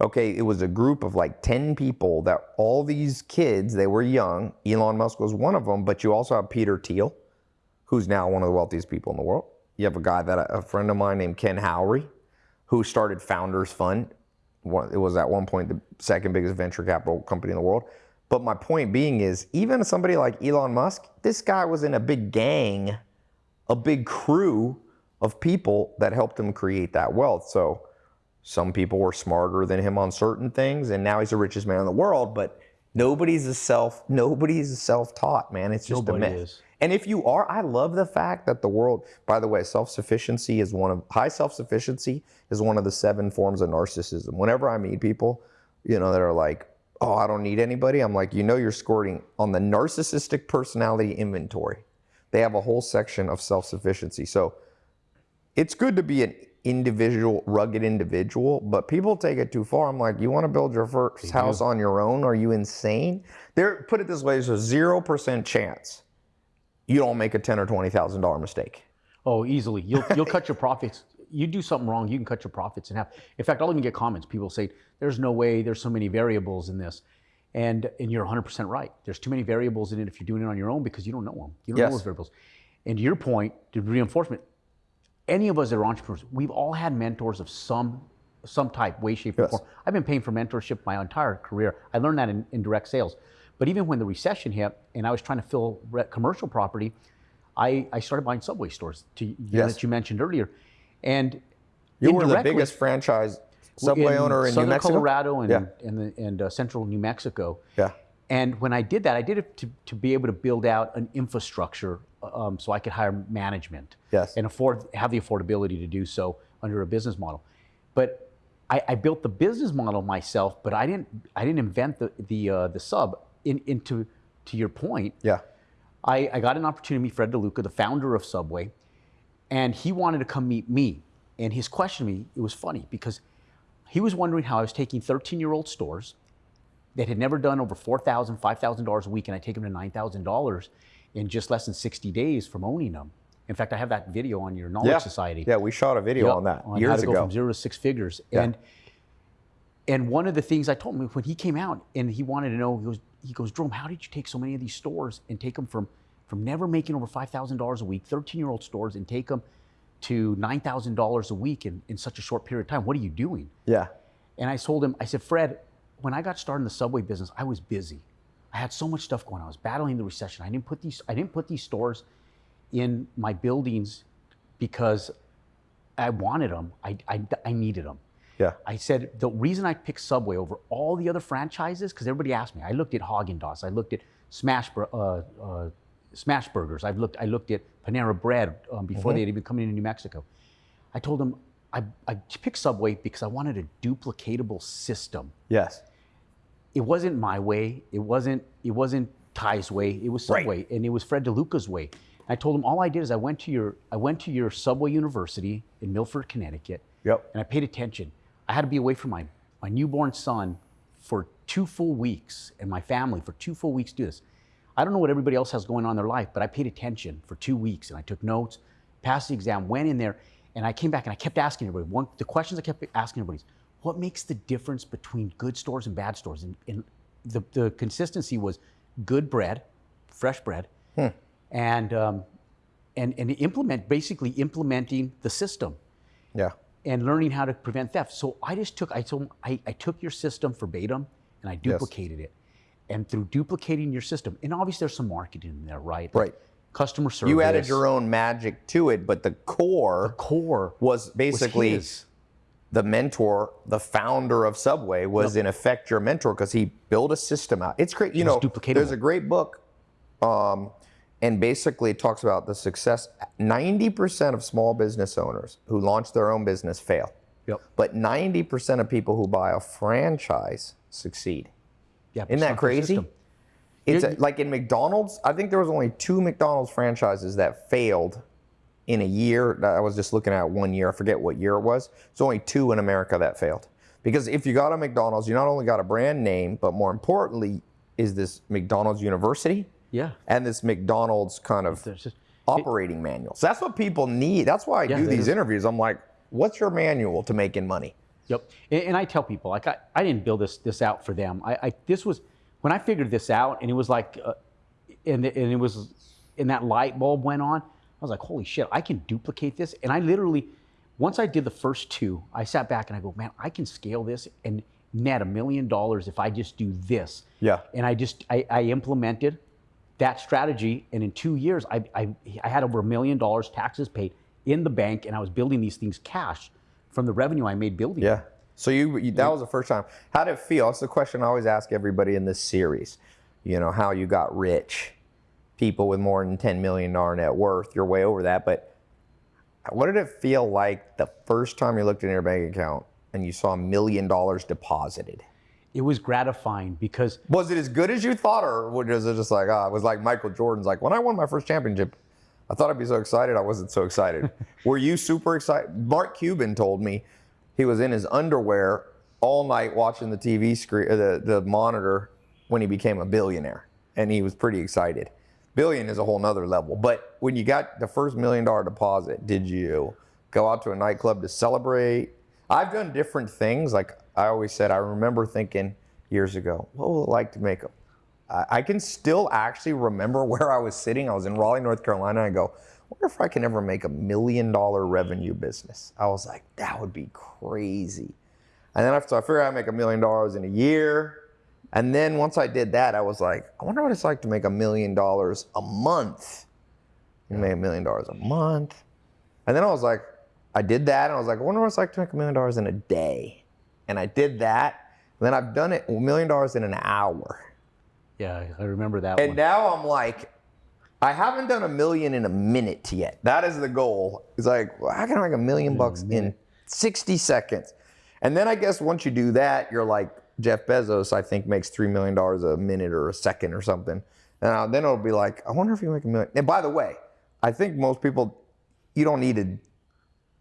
[SPEAKER 1] Okay, it was a group of like 10 people that all these kids, they were young. Elon Musk was one of them, but you also have Peter Thiel, who's now one of the wealthiest people in the world. You have a guy that a friend of mine named Ken Howery, who started Founders Fund. It was at one point the second biggest venture capital company in the world. But my point being is, even somebody like Elon Musk, this guy was in a big gang, a big crew of people that helped him create that wealth. So some people were smarter than him on certain things, and now he's the richest man in the world. But nobody's a self, nobody's a self-taught man. It's just
[SPEAKER 2] Nobody
[SPEAKER 1] a myth.
[SPEAKER 2] is.
[SPEAKER 1] And if you are, I love the fact that the world, by the way, self sufficiency is one of, high self sufficiency is one of the seven forms of narcissism. Whenever I meet people, you know, that are like, oh, I don't need anybody, I'm like, you know, you're scoring on the narcissistic personality inventory. They have a whole section of self sufficiency. So it's good to be an individual, rugged individual, but people take it too far. I'm like, you want to build your first house on your own? Are you insane? There, put it this way: there's a zero percent chance you don't make a ten or twenty thousand dollar mistake.
[SPEAKER 2] Oh, easily. You'll you'll cut your [laughs] profits. You do something wrong, you can cut your profits in half. In fact, I'll even get comments. People say, "There's no way. There's so many variables in this," and and you're 100% right. There's too many variables in it if you're doing it on your own because you don't know them. You don't
[SPEAKER 1] Yes.
[SPEAKER 2] know those variables. And to your point, to reinforcement, any of us that are entrepreneurs, we've all had mentors of some some type, way, shape, or
[SPEAKER 1] Yes.
[SPEAKER 2] form. I've been paying for mentorship my entire career. I learned that in, in direct sales. But even when the recession hit and I was trying to fill re- commercial property, I, I started buying subway stores to you
[SPEAKER 1] Yes.
[SPEAKER 2] that you mentioned earlier. And
[SPEAKER 1] You were the biggest franchise subway
[SPEAKER 2] in
[SPEAKER 1] owner in
[SPEAKER 2] Southern
[SPEAKER 1] New Mexico.
[SPEAKER 2] Colorado and,
[SPEAKER 1] Yeah.
[SPEAKER 2] and, the, and uh, central New Mexico.
[SPEAKER 1] Yeah.
[SPEAKER 2] And when I did that, I did it to, to be able to build out an infrastructure um, so I could hire management
[SPEAKER 1] Yes.
[SPEAKER 2] and afford have the affordability to do so under a business model. But I, I built the business model myself, but I didn't I didn't invent the the uh, the sub. In, into to your point,
[SPEAKER 1] Yeah.
[SPEAKER 2] I, I got an opportunity to meet Fred DeLuca, the founder of Subway, and he wanted to come meet me. And his question to me, it was funny because he was wondering how I was taking 13 year old stores that had never done over $4,000, $5,000 a week, and I take them to $9,000 in just less than 60 days from owning them. In fact, I have that video on your Knowledge
[SPEAKER 1] Yeah.
[SPEAKER 2] Society.
[SPEAKER 1] Yeah, we shot a video
[SPEAKER 2] Yep,
[SPEAKER 1] on that
[SPEAKER 2] how
[SPEAKER 1] years
[SPEAKER 2] to go
[SPEAKER 1] ago.
[SPEAKER 2] from zero to six figures. And and one of the things I told him when he came out and he wanted to know, he goes, he goes, Jerome, how did you take so many of these stores and take them from from never making over five thousand dollars a week, 13 year old stores, and take them to nine thousand dollars a week in, in such a short period of time? What are you doing?
[SPEAKER 1] Yeah.
[SPEAKER 2] And I told him, I said, Fred, when I got started in the subway business, I was busy. I had so much stuff going on. I was battling the recession. I didn't put these I didn't put these stores in my buildings because I wanted them. I, I, I needed them.
[SPEAKER 1] Yeah.
[SPEAKER 2] I said the reason I picked Subway over all the other franchises because everybody asked me. I looked at Haagen Dazs. I looked at Smash uh, uh, Smash Burgers. I've looked. I looked at Panera Bread um, before they had even come into New Mexico. I told them I, I picked Subway because I wanted a duplicatable system.
[SPEAKER 1] Yes.
[SPEAKER 2] It wasn't my way. It wasn't. It wasn't Tai's way. It was
[SPEAKER 1] Right.
[SPEAKER 2] Subway, and it was Fred DeLuca's way. I told him all I did is I went to your I went to your Subway University in Milford, Connecticut
[SPEAKER 1] Yep.
[SPEAKER 2] and I paid attention. I had to be away from my, my newborn son for two full weeks and my family for two full weeks to do this. I don't know what everybody else has going on in their life, but I paid attention for two weeks and I took notes, passed the exam, went in there, and I came back and I kept asking everybody. One, the questions I kept asking everybody is, what makes the difference between good stores and bad stores? And, and the, the consistency was good bread, fresh bread, and, um, and, and implement, basically implementing the system
[SPEAKER 1] Yeah.
[SPEAKER 2] and learning how to prevent theft. So I just took I told I, I took your system verbatim and I duplicated it. And through duplicating your system, and obviously there's some marketing in there, right? Like
[SPEAKER 1] Right.
[SPEAKER 2] Customer service.
[SPEAKER 1] You added your own magic to it, but the core the
[SPEAKER 2] core
[SPEAKER 1] was
[SPEAKER 2] was
[SPEAKER 1] basically
[SPEAKER 2] his.
[SPEAKER 1] the mentor, the founder of Subway was in effect your mentor because he built a system out. It's great. You
[SPEAKER 2] was
[SPEAKER 1] know, there's a great book, um, and basically it talks about the success. 90% of small business owners who launch their own business fail,
[SPEAKER 2] Yep.
[SPEAKER 1] but 90% of people who buy a franchise succeed.
[SPEAKER 2] Yeah,
[SPEAKER 1] Isn't that crazy? It's a, like in McDonald's. I think there was only two McDonald's franchises that failed in a year. I was just looking at one year. I forget what year it was. It's only two in America that failed. Because if you got a McDonald's, you not only got a brand name, but more importantly, is this McDonald's University
[SPEAKER 2] Yeah.
[SPEAKER 1] and this McDonald's kind of
[SPEAKER 2] just,
[SPEAKER 1] operating manual. So that's what people need. That's why I
[SPEAKER 2] Yeah,
[SPEAKER 1] do these
[SPEAKER 2] is.
[SPEAKER 1] interviews. I'm like, what's your manual to making money?
[SPEAKER 2] Yep. And, and I tell people, like, I, I didn't build this this out for them. I, I this was when I figured this out, and it was like, uh, and the- and it was, and that light bulb went on. I was like, holy shit, I can duplicate this. And I literally, once I did the first two, I sat back and I go, man, I can scale this and net a million dollars if I just do this.
[SPEAKER 1] Yeah.
[SPEAKER 2] And I just I, I implemented that strategy, and in two years, I, I I had over a million dollars taxes paid in the bank, and I was building these things cash from the revenue I made building.
[SPEAKER 1] Yeah. So you, you that was the first time. How did it feel? That's the question I always ask everybody in this series. You know, how you got rich. People with more than ten million dollar net worth, you're way over that. But what did it feel like the first time you looked in your bank account and you saw a million dollars deposited?
[SPEAKER 2] it was gratifying because
[SPEAKER 1] Was it as good as you thought, or was it just like, ah, it was like Michael Jordan's like, when I won my first championship, I thought I'd be so excited. I wasn't so excited. [laughs] Were you super excited? Mark Cuban told me he was in his underwear all night watching the TV screen, uh, the, the monitor when he became a billionaire. And he was pretty excited. Billion is a whole nother level. But when you got the first million dollar deposit, did you go out to a nightclub to celebrate? I've done different things. Like I always said, I remember thinking years ago, what would it like to make a I I can still actually remember [laughs] where I was sitting. I was in Raleigh, North Carolina. I go, wonder if I can ever make a million dollar revenue business. I was like, that would be crazy. And then after I figured I'd make a million dollars in a year. And then once I did that, I was like, I wonder what it's like to make a million dollars a month. You make a million dollars a month. And then I was like, I did that, and I was like, I wonder what it's like to make a million dollars in a day. And I did that. And then I've done it a million dollars in an hour.
[SPEAKER 2] Yeah, I remember that
[SPEAKER 1] And
[SPEAKER 2] one.
[SPEAKER 1] now I'm like, I haven't done a million in a minute yet. That is the goal. It's like, well, how can I make a million bucks in 60 seconds? And then I guess once you do that, you're like Jeff Bezos, I think, makes $3 million a minute or a second or something. And then it'll be like, I wonder if you make a million. And by the way, I think most people, you don't need to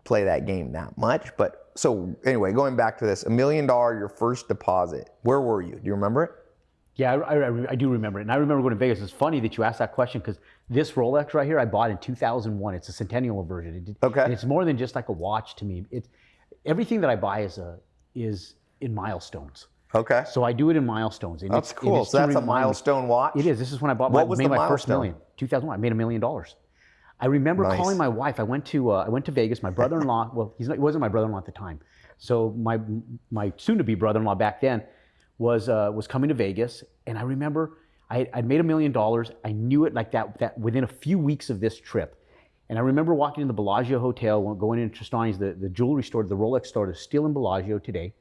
[SPEAKER 1] play that game that much, but so anyway, going back to this, a million dollar your first deposit. Where were you? Do you remember it?
[SPEAKER 2] Yeah, I, I, I do remember it. And I remember going to Vegas. It's funny that you asked that question because this Rolex right here, I bought in 2001. It's a centennial version. It,
[SPEAKER 1] Okay.
[SPEAKER 2] And it's more than just like a watch to me. It, everything that I buy is a is in milestones.
[SPEAKER 1] Okay.
[SPEAKER 2] So I do it in milestones. And
[SPEAKER 1] That's
[SPEAKER 2] it's- and
[SPEAKER 1] cool.
[SPEAKER 2] it's
[SPEAKER 1] So that's a
[SPEAKER 2] remind me-
[SPEAKER 1] milestone watch.
[SPEAKER 2] It is. This is when I bought
[SPEAKER 1] What
[SPEAKER 2] my,
[SPEAKER 1] was
[SPEAKER 2] made
[SPEAKER 1] the
[SPEAKER 2] my first
[SPEAKER 1] milestone?
[SPEAKER 2] million. 2001. I made a million dollars. I remember
[SPEAKER 1] Nice.
[SPEAKER 2] calling my wife. I went to uh, I went to Vegas. My brother-in-law. [laughs] Well, he's not, he wasn't my brother-in-law at the time. So my my soon-to-be brother-in-law back then was uh, was coming to Vegas, and I remember I I'd made a million dollars. I knew it like that that within a few weeks of this trip. And I remember walking in the Bellagio Hotel, going into Tristani's, the, the jewelry store, the Rolex store that's still in Bellagio today.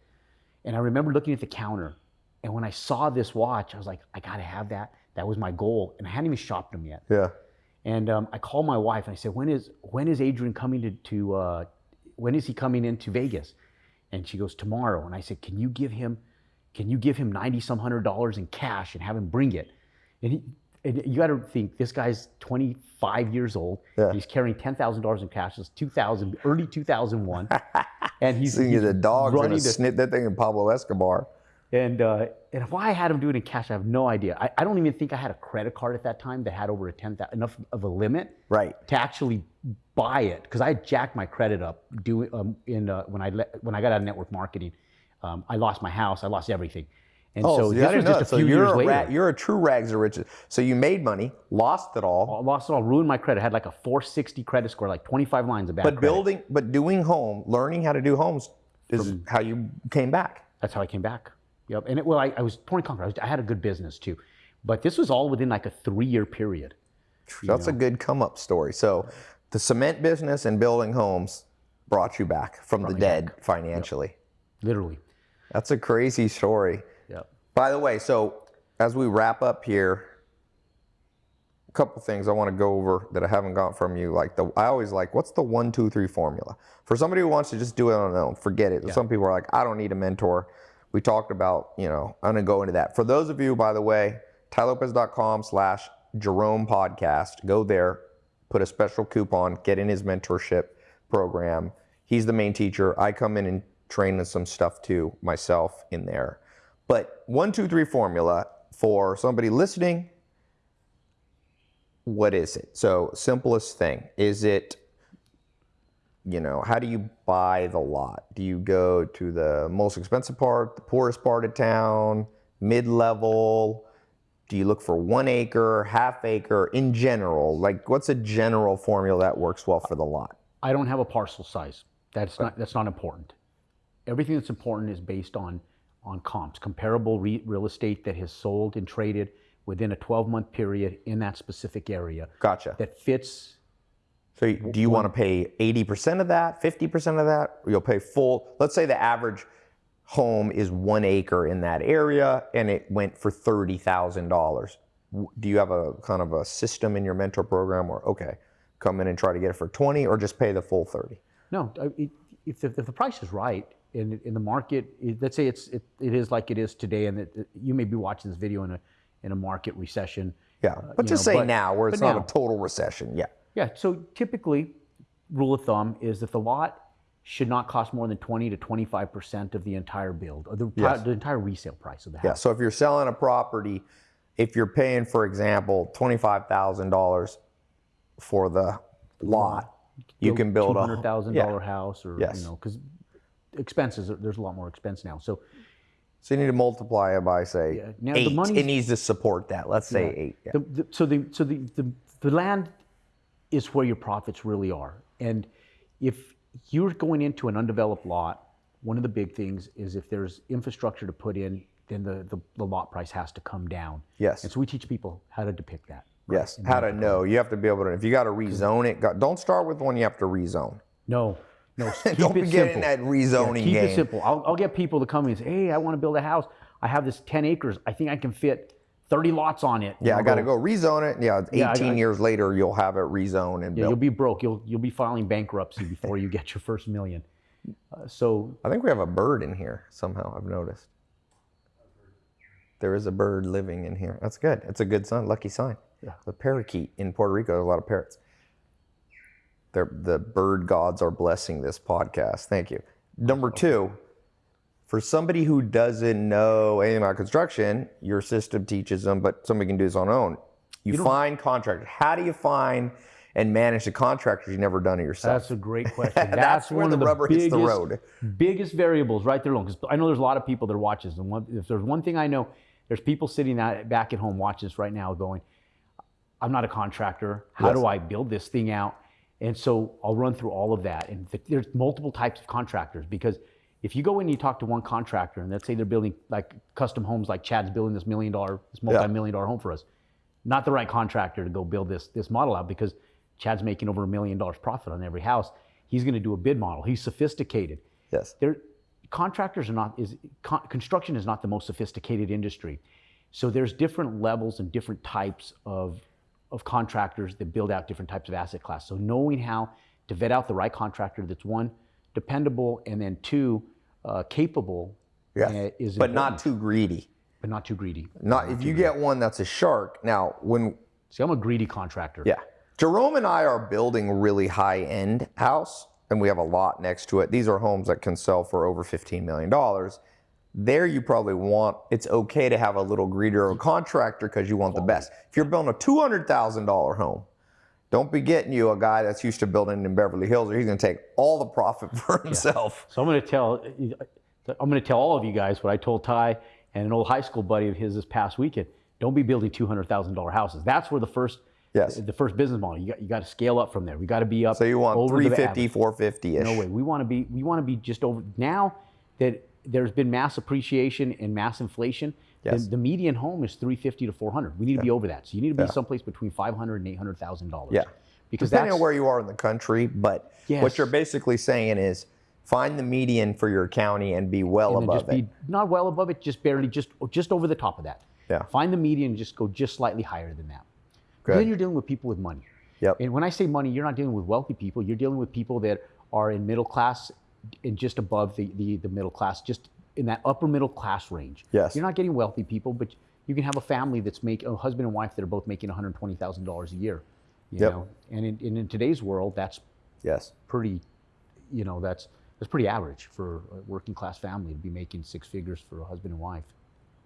[SPEAKER 2] And I remember looking at the counter. And when I saw this watch, I was like, I got to have that. That was my goal. And I hadn't even shopped them yet.
[SPEAKER 1] Yeah.
[SPEAKER 2] And um, I called my wife and I said, when is, when is Adrian coming to, to uh, when is he coming into Vegas? And she goes, tomorrow. And I said, can you give him, can you give him 90 some hundred dollars in cash and have him bring it? And he, and you got to think this guy's 25 years old.
[SPEAKER 1] Yeah.
[SPEAKER 2] He's carrying $10,000 in cash. It's 2000, early 2001. [laughs] and he's,
[SPEAKER 1] Seeing
[SPEAKER 2] he's
[SPEAKER 1] the dogs
[SPEAKER 2] running the-
[SPEAKER 1] snip that thing in Pablo Escobar.
[SPEAKER 2] and uh, and why I had him do it in cash, I have no idea. I, I don't even think I had a credit card at that time that had over a ten thou- enough of a limit
[SPEAKER 1] Right.
[SPEAKER 2] to actually buy it because I jacked my credit up doing um, in uh, when I le- when I got out of network marketing. Um, I lost my house, I lost everything, and
[SPEAKER 1] Oh,
[SPEAKER 2] so
[SPEAKER 1] see,
[SPEAKER 2] this was just a
[SPEAKER 1] So
[SPEAKER 2] few
[SPEAKER 1] you're
[SPEAKER 2] years
[SPEAKER 1] a
[SPEAKER 2] later.
[SPEAKER 1] ra- you're a true rags to riches. So you made money, lost it all,
[SPEAKER 2] I lost it all, ruined my credit. I had like a 460 credit score, like 25 lines of bad
[SPEAKER 1] but
[SPEAKER 2] credit.
[SPEAKER 1] building, but doing home, learning how to do homes is how you came back.
[SPEAKER 2] That's how I came back. Yep. And it, well, I, I was torn conquer. I, was, I had a good business too, but this was all within like a three-year period.
[SPEAKER 1] That's a good come up story. So the cement business and building homes brought you back from the dead financially.
[SPEAKER 2] Literally.
[SPEAKER 1] That's a crazy story.
[SPEAKER 2] Yep.
[SPEAKER 1] By the way, so as we wrap up here, a couple things I want to go over that I haven't got from you. Like the, I always like, what's the one, two, three formula for somebody who wants to just do it on their own? Forget it. Some people are like, I don't need a mentor. We talked about, you know, I'm gonna go into that. For those of you, by the way, tailopez.com slash Jerome podcast. Go there, put a special coupon, get in his mentorship program. He's the main teacher. I come in and train in some stuff to myself in there. But one, two, three formula for somebody listening. What is it? So simplest thing is it. You know, how do you buy the lot? Do you go to the most expensive part, the poorest part of town, mid-level? Do you look for one acre, half acre in general? Like, what's a general formula that works well for the lot?
[SPEAKER 2] I don't have a parcel size. That's not that's not important. Everything that's important is based on on comps, comparable re- real estate that has sold and traded within a 12 month period in that specific area
[SPEAKER 1] Gotcha.
[SPEAKER 2] that fits.
[SPEAKER 1] So, do you want to pay 80% of that, 50% of that? Or you'll pay full. Let's say the average home is one acre in that area and it went for $30,000. Do you have a kind of a system in your mentor program where, okay, come in and try to get it for 20 or just pay the full 30?
[SPEAKER 2] No, if, the, if the price is right in, in the market, it, let's say it's it, it is like it is today, and that you may be watching this video in a in a market recession.
[SPEAKER 1] Yeah. Uh, but
[SPEAKER 2] you
[SPEAKER 1] just
[SPEAKER 2] know,
[SPEAKER 1] say
[SPEAKER 2] but-
[SPEAKER 1] now where it's not
[SPEAKER 2] now.
[SPEAKER 1] a total recession. Yeah.
[SPEAKER 2] Yeah. So typically, rule of thumb is that the lot should not cost more than 20 to 25 percent of the entire build, or the,
[SPEAKER 1] Yes.
[SPEAKER 2] the entire resale price of the house.
[SPEAKER 1] Yeah. So if you're selling a property, if you're paying, for example, twenty-five thousand dollars for the lot, you can build a
[SPEAKER 2] hundred thousand
[SPEAKER 1] thousand
[SPEAKER 2] dollar house, or
[SPEAKER 1] Yes.
[SPEAKER 2] you know, because expenses there's a lot more expense now. So
[SPEAKER 1] So you need to multiply it by say
[SPEAKER 2] Yeah. Now, the
[SPEAKER 1] eight.
[SPEAKER 2] money's-
[SPEAKER 1] it needs to support that. Let's say eight. Yeah.
[SPEAKER 2] The, the, so the so the, the the land is where your profits really are, and if you're going into an undeveloped lot, one of the big things is if there's infrastructure to put in, then the the, the lot price has to come down.
[SPEAKER 1] Yes.
[SPEAKER 2] And so we teach people how to depict that.
[SPEAKER 1] Yes. How to know? You have to be able to. If you got to rezone it, don't start with one you have to rezone.
[SPEAKER 2] No, no, [laughs] keep
[SPEAKER 1] don't
[SPEAKER 2] it
[SPEAKER 1] be getting that rezoning
[SPEAKER 2] Keep
[SPEAKER 1] game.
[SPEAKER 2] it simple. I'll, I'll get people to come in and say, "Hey, I want to build a house. I have this 10 acres. I think I can fit 30 lots on it."
[SPEAKER 1] Yeah, I got to go rezone it. Yeah, 18
[SPEAKER 2] Yeah,
[SPEAKER 1] years later, you'll have it rezoned and
[SPEAKER 2] Yeah, you'll be broke. You'll you'll be filing bankruptcy before you get your first million. Uh, so
[SPEAKER 1] I think we have a bird in here somehow. I've noticed. There is a bird living in here. That's good. It's a good sign. Lucky sign.
[SPEAKER 2] Yeah.
[SPEAKER 1] The parakeet in Puerto Rico. There's a lot of parrots. They're, the bird gods are blessing this podcast. Thank you. Number two, for somebody who doesn't know anything about construction, your system teaches them, but somebody can do this on their own. You, find contractors. How do you find and manage the contractors you've never done it yourself?
[SPEAKER 2] That's a great [laughs] question. That's,
[SPEAKER 1] That's where
[SPEAKER 2] one
[SPEAKER 1] the
[SPEAKER 2] of the
[SPEAKER 1] rubber
[SPEAKER 2] biggest,
[SPEAKER 1] hits the road.
[SPEAKER 2] biggest variables right there alone. Because I know there's a lot of people that watch this, and one, if there's one thing I know, there's people sitting at, back at home watching this right now, going, "I'm not a contractor. How
[SPEAKER 1] Yes.
[SPEAKER 2] do I build this thing out?" And so I'll run through all of that. And th- there's multiple types of contractors because if you go in and you talk to one contractor, and let's say they're building like custom homes, like Chad's building this million dollar, this multi-million dollar home for us, not the right contractor to go build this this model out because Chad's making over a million dollars profit on every house. He's going to do a bid model. He's sophisticated.
[SPEAKER 1] Yes.
[SPEAKER 2] There, contractors are not is con, construction is not the most sophisticated industry. So there's different levels and different types of of contractors that build out different types of asset class. So knowing how to vet out the right contractor that's one dependable and then two uh, capable
[SPEAKER 1] Yes.
[SPEAKER 2] uh, is
[SPEAKER 1] But not too greedy.
[SPEAKER 2] but not too greedy.
[SPEAKER 1] Not if you get one that's a shark. Now, when
[SPEAKER 2] See, I'm a greedy contractor.
[SPEAKER 1] Yeah. Jerome and I are building a really high end house, and we have a lot next to it. These are homes that can sell for over $15 million. There, you probably want, it's okay to have a little greeter or contractor because you want the best. If you're building a $200,000 home, don't be getting you a guy that's used to building in Beverly Hills, or he's going to take all the profit [laughs] for himself.
[SPEAKER 2] So I'm going to tell I'm going to tell all of you guys what I told Tai and an old high school buddy of his this past weekend. Don't be building two hundred thousand dollar houses. That's where the first
[SPEAKER 1] Yes.
[SPEAKER 2] the first business model. You got you got to scale up from there. We got to be up.
[SPEAKER 1] So you want
[SPEAKER 2] over
[SPEAKER 1] 350, 450 ish.
[SPEAKER 2] No way. We want to be we want to be just over now that there's been mass appreciation and mass inflation.
[SPEAKER 1] Yes.
[SPEAKER 2] The, the median home is 350 to 400. We need to be over that. So you need to be someplace between 500 and 800 thousand dollars.
[SPEAKER 1] Yeah.
[SPEAKER 2] Because
[SPEAKER 1] Depending on where you are in the country, but what you're basically saying is find the median for your county and be well
[SPEAKER 2] and
[SPEAKER 1] above
[SPEAKER 2] just
[SPEAKER 1] it.
[SPEAKER 2] be not well above it, just barely, just just over the top of that.
[SPEAKER 1] Yeah.
[SPEAKER 2] Find the median and just go just slightly higher than that.
[SPEAKER 1] Good.
[SPEAKER 2] Then you're dealing with people with money.
[SPEAKER 1] Yep.
[SPEAKER 2] And when I say money, you're not dealing with wealthy people. You're dealing with people that are in middle class and just above the, the, the middle class, just in that upper middle class range.
[SPEAKER 1] Yes.
[SPEAKER 2] You're not getting wealthy people, but you can have a family that's making a husband and wife that are both making $120,000 a year. You
[SPEAKER 1] Yep.
[SPEAKER 2] know, and in, and in today's world, that's
[SPEAKER 1] Yes.
[SPEAKER 2] pretty, you know, that's that's pretty average for a working class family to be making six figures for a husband and wife.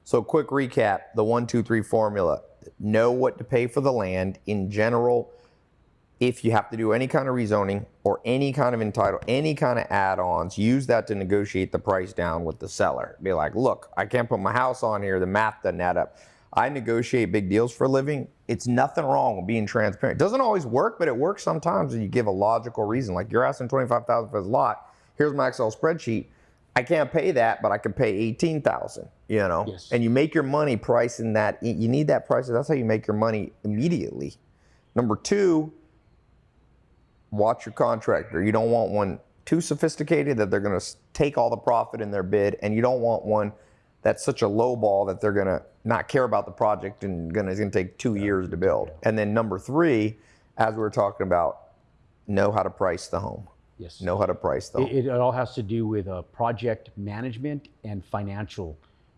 [SPEAKER 1] So, quick recap the one, two, three formula. Know what to pay for the land. In general, if you have to do any kind of rezoning or any kind of entitle, any kind of add ons, use that to negotiate the price down with the seller. Be like, look, I can't put my house on here. The math doesn't add up. I negotiate big deals for a living. It's nothing wrong with being transparent. It doesn't always work, but it works sometimes when you give a logical reason. Like you're asking 25000 for this lot. Here's my Excel spreadsheet. I can't pay that, but I can pay 18,000, you know?
[SPEAKER 2] Yes.
[SPEAKER 1] And you make your money pricing that. You need that price. That's how you make your money immediately. Number two, watch your contractor. You don't want one too sophisticated that they're going to take all the profit in their bid, and you don't want one that's such a low ball that they're going to not care about the project and gonna, it's going to take two years to build. And then number three, as we were talking about, know how to price the home.
[SPEAKER 2] Yes.
[SPEAKER 1] Know how to price the home.
[SPEAKER 2] It, it all has to do with uh, project management and financial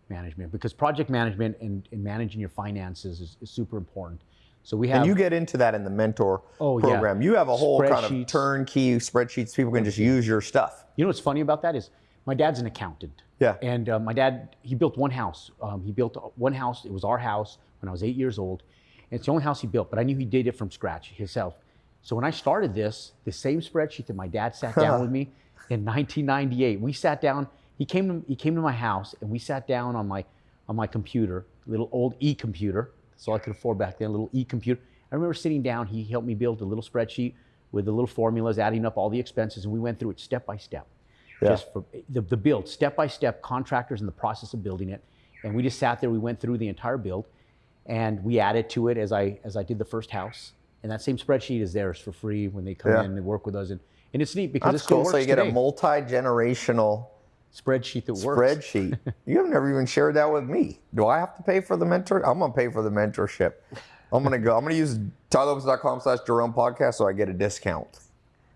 [SPEAKER 2] management because project management and, and managing your finances is, is super important. So we have
[SPEAKER 1] And you get into that in the mentor
[SPEAKER 2] Oh, yeah.
[SPEAKER 1] program. You have a whole kind of turnkey spreadsheets. People can just use your stuff.
[SPEAKER 2] You know what's funny about that is my dad's an accountant.
[SPEAKER 1] Yeah.
[SPEAKER 2] And uh, my dad, he built one house. Um, he built one house. It was our house when I was eight years old. And it's the only house he built, but I knew he did it from scratch himself. So when I started this, the same spreadsheet that my dad sat down [laughs] with me in 1998, we sat down. He came to he came to my house and we sat down on my on my computer, little old e-computer. That's all I could afford back then, a little e-computer. I remember sitting down. He helped me build a little spreadsheet with the little formulas, adding up all the expenses, and we went through it step by step just for the, the build, step by step, contractors in the process of building it. And we just sat there, we went through the entire build and we added to it as I as I did the first house. And that same spreadsheet is theirs for free when they come
[SPEAKER 1] Yeah.
[SPEAKER 2] in and work with us. And, and it's neat because
[SPEAKER 1] That's
[SPEAKER 2] it still
[SPEAKER 1] cool.
[SPEAKER 2] works
[SPEAKER 1] So you get
[SPEAKER 2] today.
[SPEAKER 1] a multi-generational
[SPEAKER 2] spreadsheet that works.
[SPEAKER 1] spreadsheet. you have never even shared that with me. Do I have to pay for the mentor? I'm gonna pay for the mentorship. I'm gonna go. I'm gonna use tailopez.com slash Jerome podcast so I get a discount.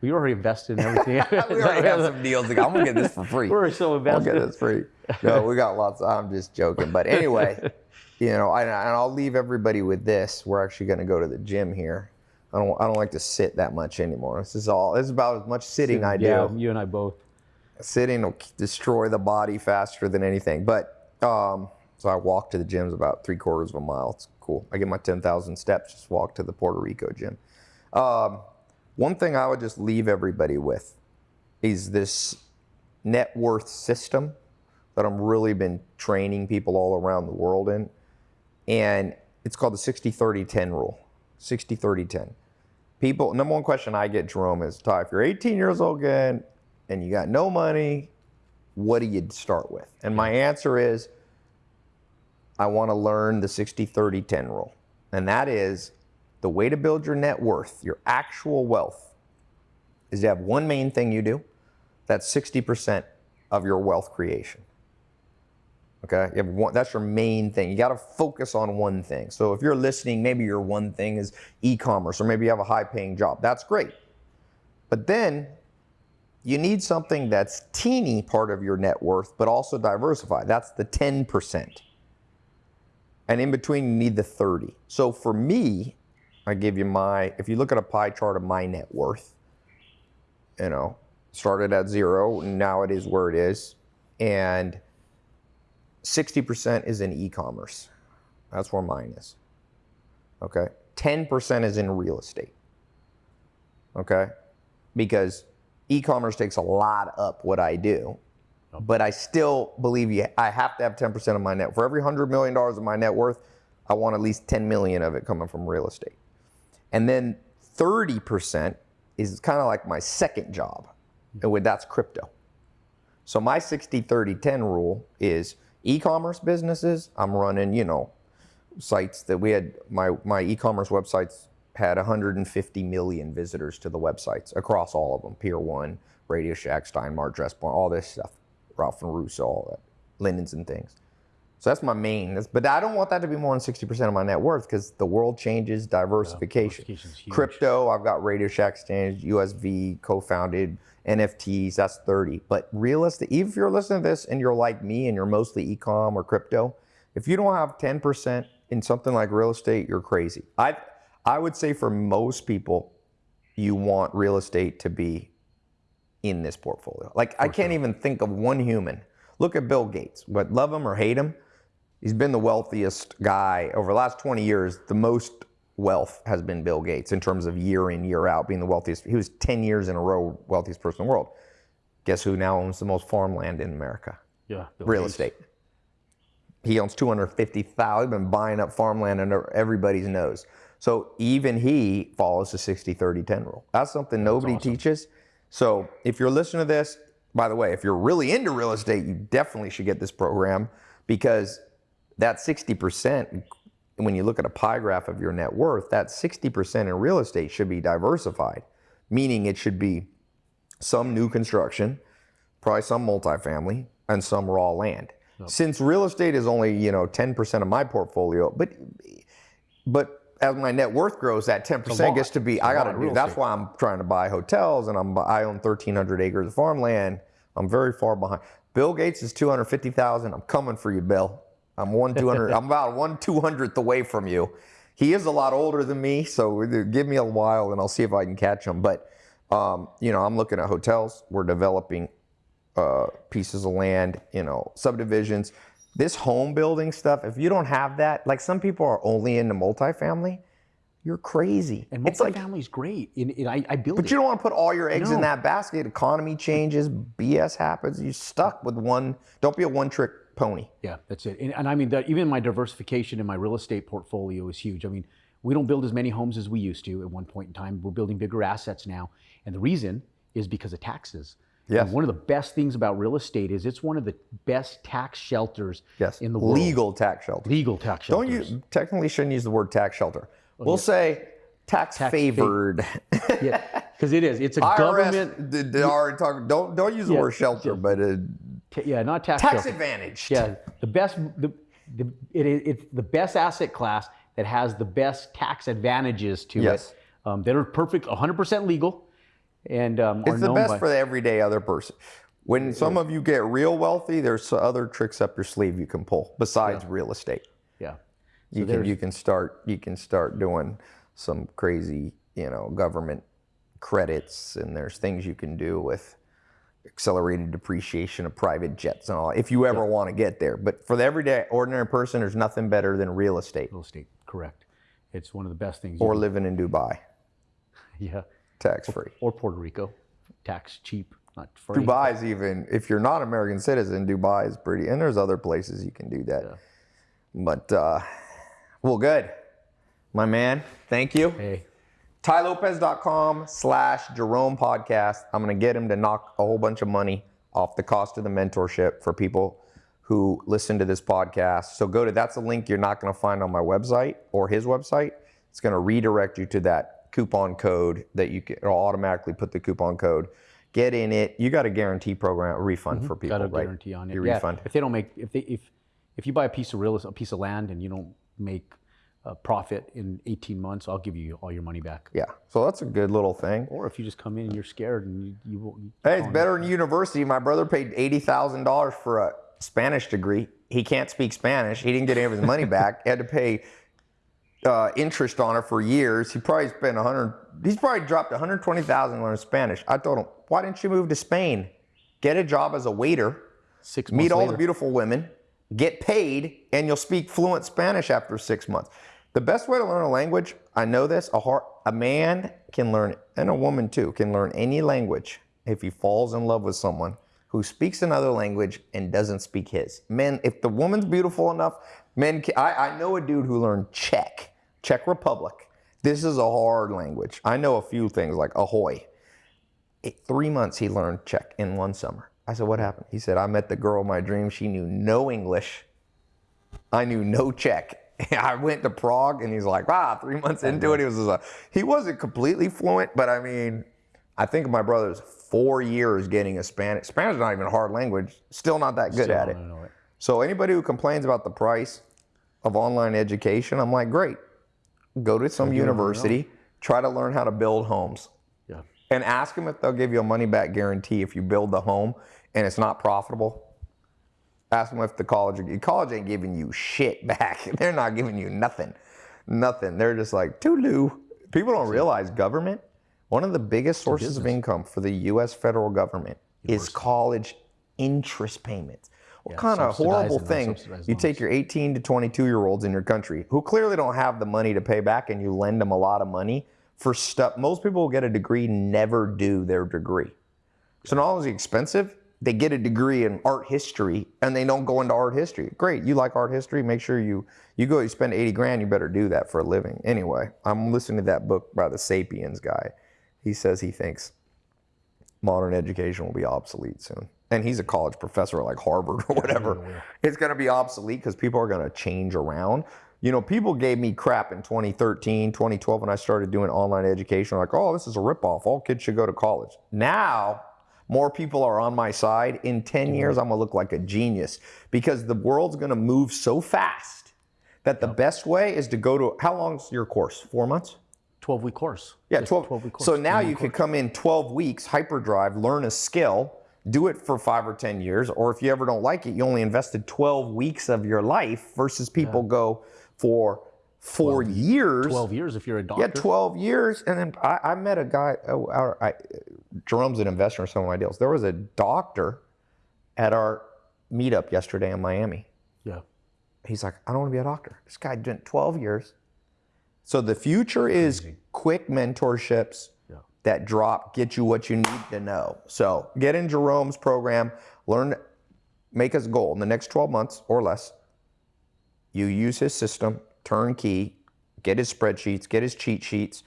[SPEAKER 2] We already invested in everything. [laughs]
[SPEAKER 1] we already have some deals. I'm gonna get this for free.
[SPEAKER 2] We're so invested.
[SPEAKER 1] I'll get this free. No, we got lots. I'm just joking. But anyway, [laughs] you know, I, and I'll leave everybody with this. We're actually gonna go to the gym here. I don't. I don't like to sit that much anymore. This is all. This is about as much sitting I do.
[SPEAKER 2] Yeah, you and I both.
[SPEAKER 1] Sitting will destroy the body faster than anything. But um, so I walk to the gyms about three quarters of a mile. It's cool. I get my 10,000 steps, just walk to the Puerto Rico gym. Um, one thing I would just leave everybody with is this net worth system that I'm really been training people all around the world in. And it's called the 60 30 10 rule 60 30 10. People, number one question I get, Jerome, is Tai, if you're 18 years old again and you got no money, what do you start with? And my answer is I want to learn the 60 30 10 rule. And that is the way to build your net worth, your actual wealth, is to have one main thing you do. That's 60% of your wealth creation. Okay, you have one, that's your main thing. You got to focus on one thing. So if you're listening, maybe your one thing is e-commerce, or maybe you have a high-paying job. That's great. But then you need something that's teeny part of your net worth, but also diversified. That's the 10%. And in between, you need the 30. So for me, I give you my, if you look at a pie chart of my net worth, you know, started at zero, now it is where it is. And 60% is in e-commerce. That's where mine is. Okay. 10% is in real estate. Okay. Because e-commerce takes a lot up what I do. But I still believe you I have to have 10% of my net. For every $100 million of my net worth, I want at least 10 million of it coming from real estate. And then 30% is kind of like my second job. Hmm. And that's crypto. So my 60 30 10 rule is e-commerce businesses, I'm running, you know, sites that we had my my e-commerce websites had 150 million visitors to the websites across all of them. Pier One, Radio Shack, Steinmart, Dressbarn, all this stuff. Ralph and Russo, all that, linens and things. So that's my main. That's, but I don't want that to be more than 60% of my net worth because the world changes, diversification.
[SPEAKER 2] huge.
[SPEAKER 1] Crypto, I've got Radio Shack Exchange, USV, co-founded, NFTs, that's 30. But real estate, even if you're listening to this and you're like me and you're mostly e-com or crypto, if you don't have 10% in something like real estate, you're crazy. I, I would say for most people, you want real estate to be in this portfolio. Like I can't even think of one human. Look at Bill Gates. But love him or hate him, he's been the wealthiest guy over the last 20 years. The most wealth has been Bill Gates in terms of year in year out being the wealthiest. He was 10 years in a row wealthiest person in the world. Guess who now owns the most farmland in America?
[SPEAKER 2] Yeah. Bill
[SPEAKER 1] Real
[SPEAKER 2] Gates.
[SPEAKER 1] estate. He owns 250,000. He's been buying up farmland under everybody's nose. So even he follows the 60 30 10 rule. That's something nobody teaches. So if you're listening to this, by the way, if you're really into real estate, you definitely should get this program because that 60%, when you look at a pie graph of your net worth, that 60% in real estate should be diversified, meaning it should be some new construction, probably some multifamily, and some raw land. Since real estate is only, you know, 10% of my portfolio, but but as my net worth grows, that 10% gets to be, I got to do. That's why I'm trying to buy hotels and I'm, I own 1,300 acres of farmland. I'm very far behind. Bill Gates is 250,000. I'm coming for you, Bill. I'm one 200. [laughs] I'm about one 200th away from you. He is a lot older than me, so give me a while and I'll see if I can catch him. But um, you know, I'm looking at hotels. We're developing uh, pieces of land, you know, subdivisions. This home building stuff, if you don't have that, like some people are only into multifamily, you're crazy.
[SPEAKER 2] And multifamily is great. And, and I, I build
[SPEAKER 1] but
[SPEAKER 2] it.
[SPEAKER 1] you don't want to put all your eggs in that basket. Economy changes, BS happens. You're stuck with one. Don't be a one trick pony.
[SPEAKER 2] Yeah, that's it. And, and I mean, that even my diversification in my real estate portfolio is huge. I mean, we don't build as many homes as we used to at one point in time. We're building bigger assets now. And the reason is because of taxes.
[SPEAKER 1] Yes.
[SPEAKER 2] And one of the best things about real estate is it's one of the best tax shelters
[SPEAKER 1] Yes.
[SPEAKER 2] in the world.
[SPEAKER 1] Legal tax shelter.
[SPEAKER 2] Legal tax
[SPEAKER 1] shelter.
[SPEAKER 2] Don't
[SPEAKER 1] you technically shouldn't use the word tax shelter. we'll say tax,
[SPEAKER 2] Tax
[SPEAKER 1] favored.
[SPEAKER 2] Yeah, [laughs] because it is. It's a
[SPEAKER 1] IRS
[SPEAKER 2] government.
[SPEAKER 1] did, did already talk. Don't don't use the
[SPEAKER 2] Yeah,
[SPEAKER 1] word shelter,
[SPEAKER 2] yeah.
[SPEAKER 1] but uh,
[SPEAKER 2] yeah, not tax.
[SPEAKER 1] tax
[SPEAKER 2] shelter.
[SPEAKER 1] advantage.
[SPEAKER 2] Yeah, the best. The, the it, is- it's the best asset class that has the best tax advantages to
[SPEAKER 1] Yes.
[SPEAKER 2] it. Um, that are perfect, 100% legal, and um,
[SPEAKER 1] It's the best
[SPEAKER 2] by,
[SPEAKER 1] for the everyday other person. When some of you get real wealthy, there's other tricks up your sleeve you can pull besides real estate.
[SPEAKER 2] yeah.
[SPEAKER 1] You can you can start you can start doing some crazy you know government credits and there's things you can do with accelerated depreciation of private jets and all. If you ever want to get there, but for the everyday ordinary person, there's nothing better than real estate
[SPEAKER 2] Real estate, correct. It's one of the best things. you
[SPEAKER 1] or living in Dubai, [laughs]
[SPEAKER 2] yeah,
[SPEAKER 1] tax free.
[SPEAKER 2] or Puerto Rico, tax cheap, not free.
[SPEAKER 1] Dubai's even if you're not American citizen, Dubai is pretty, and there's other places you can do that.
[SPEAKER 2] Yeah.
[SPEAKER 1] But uh, well, good, my man. Thank you.
[SPEAKER 2] Hey,
[SPEAKER 1] TaiLopez.com slash Jerome Podcast. I'm going to get him to knock a whole bunch of money off the cost of the mentorship for people who listen to this podcast. So go to that's a link you're not going to find on my website or his website. It's going to redirect you to that coupon code that you can it'll automatically put the coupon code. Get in it. You got a guarantee program, a refund mm-hmm. for people,
[SPEAKER 2] got a
[SPEAKER 1] right?
[SPEAKER 2] guarantee on it.
[SPEAKER 1] Your
[SPEAKER 2] yeah,
[SPEAKER 1] refund.
[SPEAKER 2] If they don't make, if they, if, if you buy a piece of real, a piece of land and you don't make a profit in 18 months, I'll give you all your money back.
[SPEAKER 1] Yeah. So that's a good little thing.
[SPEAKER 2] Or if you just come in and you're scared and you, you, won't- you
[SPEAKER 1] Hey, it's better than university. My brother paid eighty thousand dollars for a Spanish degree. He can't speak Spanish. He didn't get any of his money back. He had to pay uh, interest on it for years. He probably spent a hundred. He's probably dropped one hundred twenty thousand on Spanish. I told him, why didn't you move to Spain? Get a job as a waiter.
[SPEAKER 2] six
[SPEAKER 1] Meet all
[SPEAKER 2] later.
[SPEAKER 1] the beautiful women. Get paid, and you'll speak fluent Spanish after six months. The best way to learn a language, I know this, a, heart, a man can learn, and a woman too, can learn any language if he falls in love with someone who speaks another language and doesn't speak his. Men, if the woman's beautiful enough, men can, I, I know a dude who learned Czech, Czech Republic. This is a hard language. I know a few things like ahoy. It- three months he learned Czech in one summer. I said, what happened? He said, I met the girl of my dreams. She knew no English. I knew no Czech. [laughs] I went to Prague and he's like, ah, three months into it, he was just like, he wasn't completely fluent, but I mean, I think my brother's four years getting a Spanish. Spanish is not even a hard language. Still not that good
[SPEAKER 2] Still
[SPEAKER 1] at it.
[SPEAKER 2] it.
[SPEAKER 1] So anybody who complains about the price of online education, I'm like, great. Go to some
[SPEAKER 2] it on your
[SPEAKER 1] university, try to learn how to build homes
[SPEAKER 2] Yeah.
[SPEAKER 1] and ask them if they'll give you a money back guarantee if you build the home and it's not profitable. Ask them if the college college ain't giving you shit back. [laughs] They're not giving you nothing, nothing. They're just like Tulu. People don't realize government. One of the biggest sources of income for the U.S. federal government is college interest payments. What
[SPEAKER 2] Yeah,
[SPEAKER 1] kind of horrible thing? You take your 18 to 22 year olds in your country who clearly don't have the money to pay back, and you lend them a lot of money for stuff. Most people who get a degree never do their degree. So not only is it expensive, they get a degree in art history and they don't go into art history. Great, you like art history? Make sure you you go. You spend eighty grand. You better do that for a living. Anyway, I'm listening to that book by the Sapiens guy. He says he thinks modern education will be obsolete soon, and he's a college professor at like Harvard or whatever. It's going to be obsolete because people are going to change around. You know, people gave me crap in 2013, 2012 when I started doing online education. Like, oh, this is a ripoff. All kids should go to college. Now, more people are on my side. In 10 mm-hmm. years, I'm going to look like a genius because the world's going to move so fast that the best way is to go to how long's your course? Four months?
[SPEAKER 2] 12 week course.
[SPEAKER 1] Yeah,
[SPEAKER 2] Just
[SPEAKER 1] 12.
[SPEAKER 2] week course.
[SPEAKER 1] so now
[SPEAKER 2] 12
[SPEAKER 1] you could come in 12 weeks, hyperdrive, learn a skill, do it for five or 10 years. Or if you ever don't like it, you only invested 12 weeks of your life versus people go for four years.
[SPEAKER 2] 12 years if you're a doctor.
[SPEAKER 1] Yeah, 12 years. And then I, I met a guy, oh, our, I, Jerome's an investor in some of my deals. There was a doctor at our meetup yesterday in Miami.
[SPEAKER 2] Yeah.
[SPEAKER 1] He's like, I don't want to be a doctor. This guy did 12 years. So the future is quick mentorships
[SPEAKER 2] Yeah.
[SPEAKER 1] that drop, get you what you need to know. So get in Jerome's program, learn, make us a goal in the next 12 months or less. You use his system, turnkey, get his spreadsheets, get his cheat sheets,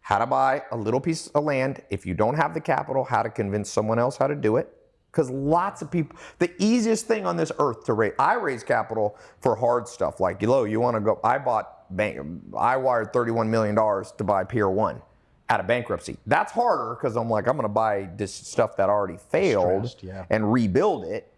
[SPEAKER 1] how to buy a little piece of land. If you don't have the capital, how to convince someone else how to do it. Because lots of people, the easiest thing on this earth to raise, I raise capital for hard stuff like, yo, you want to go, I bought, bank, I wired $31 million to buy Pier 1 out of bankruptcy. That's harder because I'm like, I'm going to buy this stuff that already failed
[SPEAKER 2] yeah.
[SPEAKER 1] and rebuild it.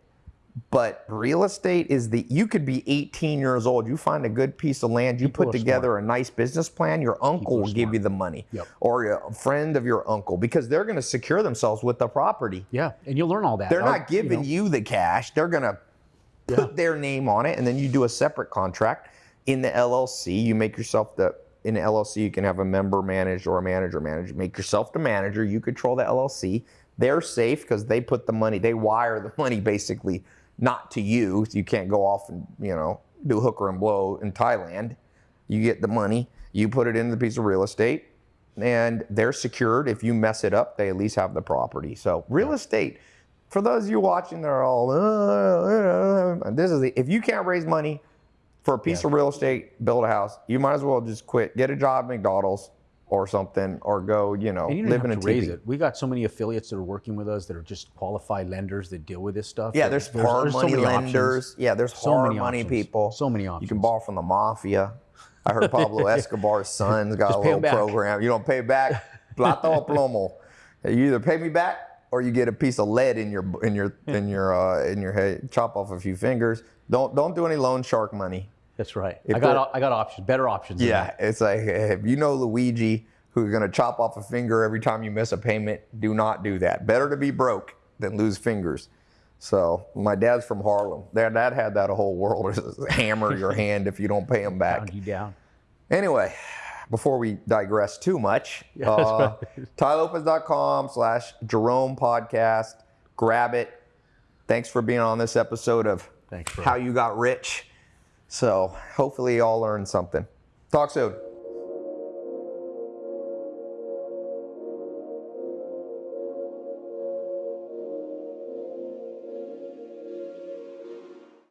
[SPEAKER 1] But real estate is the you could be 18 years old, you find a good piece of land, you put
[SPEAKER 2] are
[SPEAKER 1] together a nice business plan, your uncle will give you the money.
[SPEAKER 2] Yep.
[SPEAKER 1] Or a friend of your uncle because they're going to secure themselves with the property.
[SPEAKER 2] Yeah. And you'll learn all that.
[SPEAKER 1] They're
[SPEAKER 2] Our-
[SPEAKER 1] not giving you, the cash. They're going to put their name on it and then you do a separate contract in the LLC. You make yourself the in the LLC you can have a member managed or a manager managed. Make yourself the manager, you control the LLC. they're safe because they put the money, they wire the [laughs] money basically not to you. You can't go off and, you know, do hooker and blow in Thailand. You get the money, you put it into the piece of real estate, and they're secured. If you mess it up, they at least have the property. So real estate, for those of you watching, they're all, uh, uh, this is the, if you can't raise money for a piece of real estate, build a house, you might as well just quit, get a job at McDonald's or something, or go, you know,
[SPEAKER 2] And you
[SPEAKER 1] live in a
[SPEAKER 2] raise it. We got so many affiliates that are working with us that are just qualified lenders that deal with this stuff.
[SPEAKER 1] Yeah, there's hard
[SPEAKER 2] so
[SPEAKER 1] money
[SPEAKER 2] many options.
[SPEAKER 1] lenders. Yeah, there's
[SPEAKER 2] So
[SPEAKER 1] hard
[SPEAKER 2] many
[SPEAKER 1] money
[SPEAKER 2] options.
[SPEAKER 1] people.
[SPEAKER 2] So many options.
[SPEAKER 1] You can borrow from the mafia. I heard Pablo [laughs] Escobar's son's got
[SPEAKER 2] Just
[SPEAKER 1] a little program. You don't pay back, [laughs] plata o plomo. You either pay me back or you get a piece of lead in your in your in your uh, in your head. Chop off a few fingers. Don't don't do any loan shark money.
[SPEAKER 2] That's right.
[SPEAKER 1] If
[SPEAKER 2] I got I got options, better options.
[SPEAKER 1] Yeah, it's like if you know Luigi who's gonna chop off a finger every time you miss a payment, do not do that. Better to be broke than lose fingers. So my dad's from Harlem. Their dad had that a whole world [laughs] hammer your [laughs] hand if you don't pay him back.
[SPEAKER 2] Pound you down.
[SPEAKER 1] Anyway, before we digress too much, [laughs]
[SPEAKER 2] Yeah,
[SPEAKER 1] uh, tailopez.com slash Jerome podcast. Grab it. Thanks for being on this episode of
[SPEAKER 2] Thanks.
[SPEAKER 1] How You Got Rich. So hopefully you all learned something. Talk soon.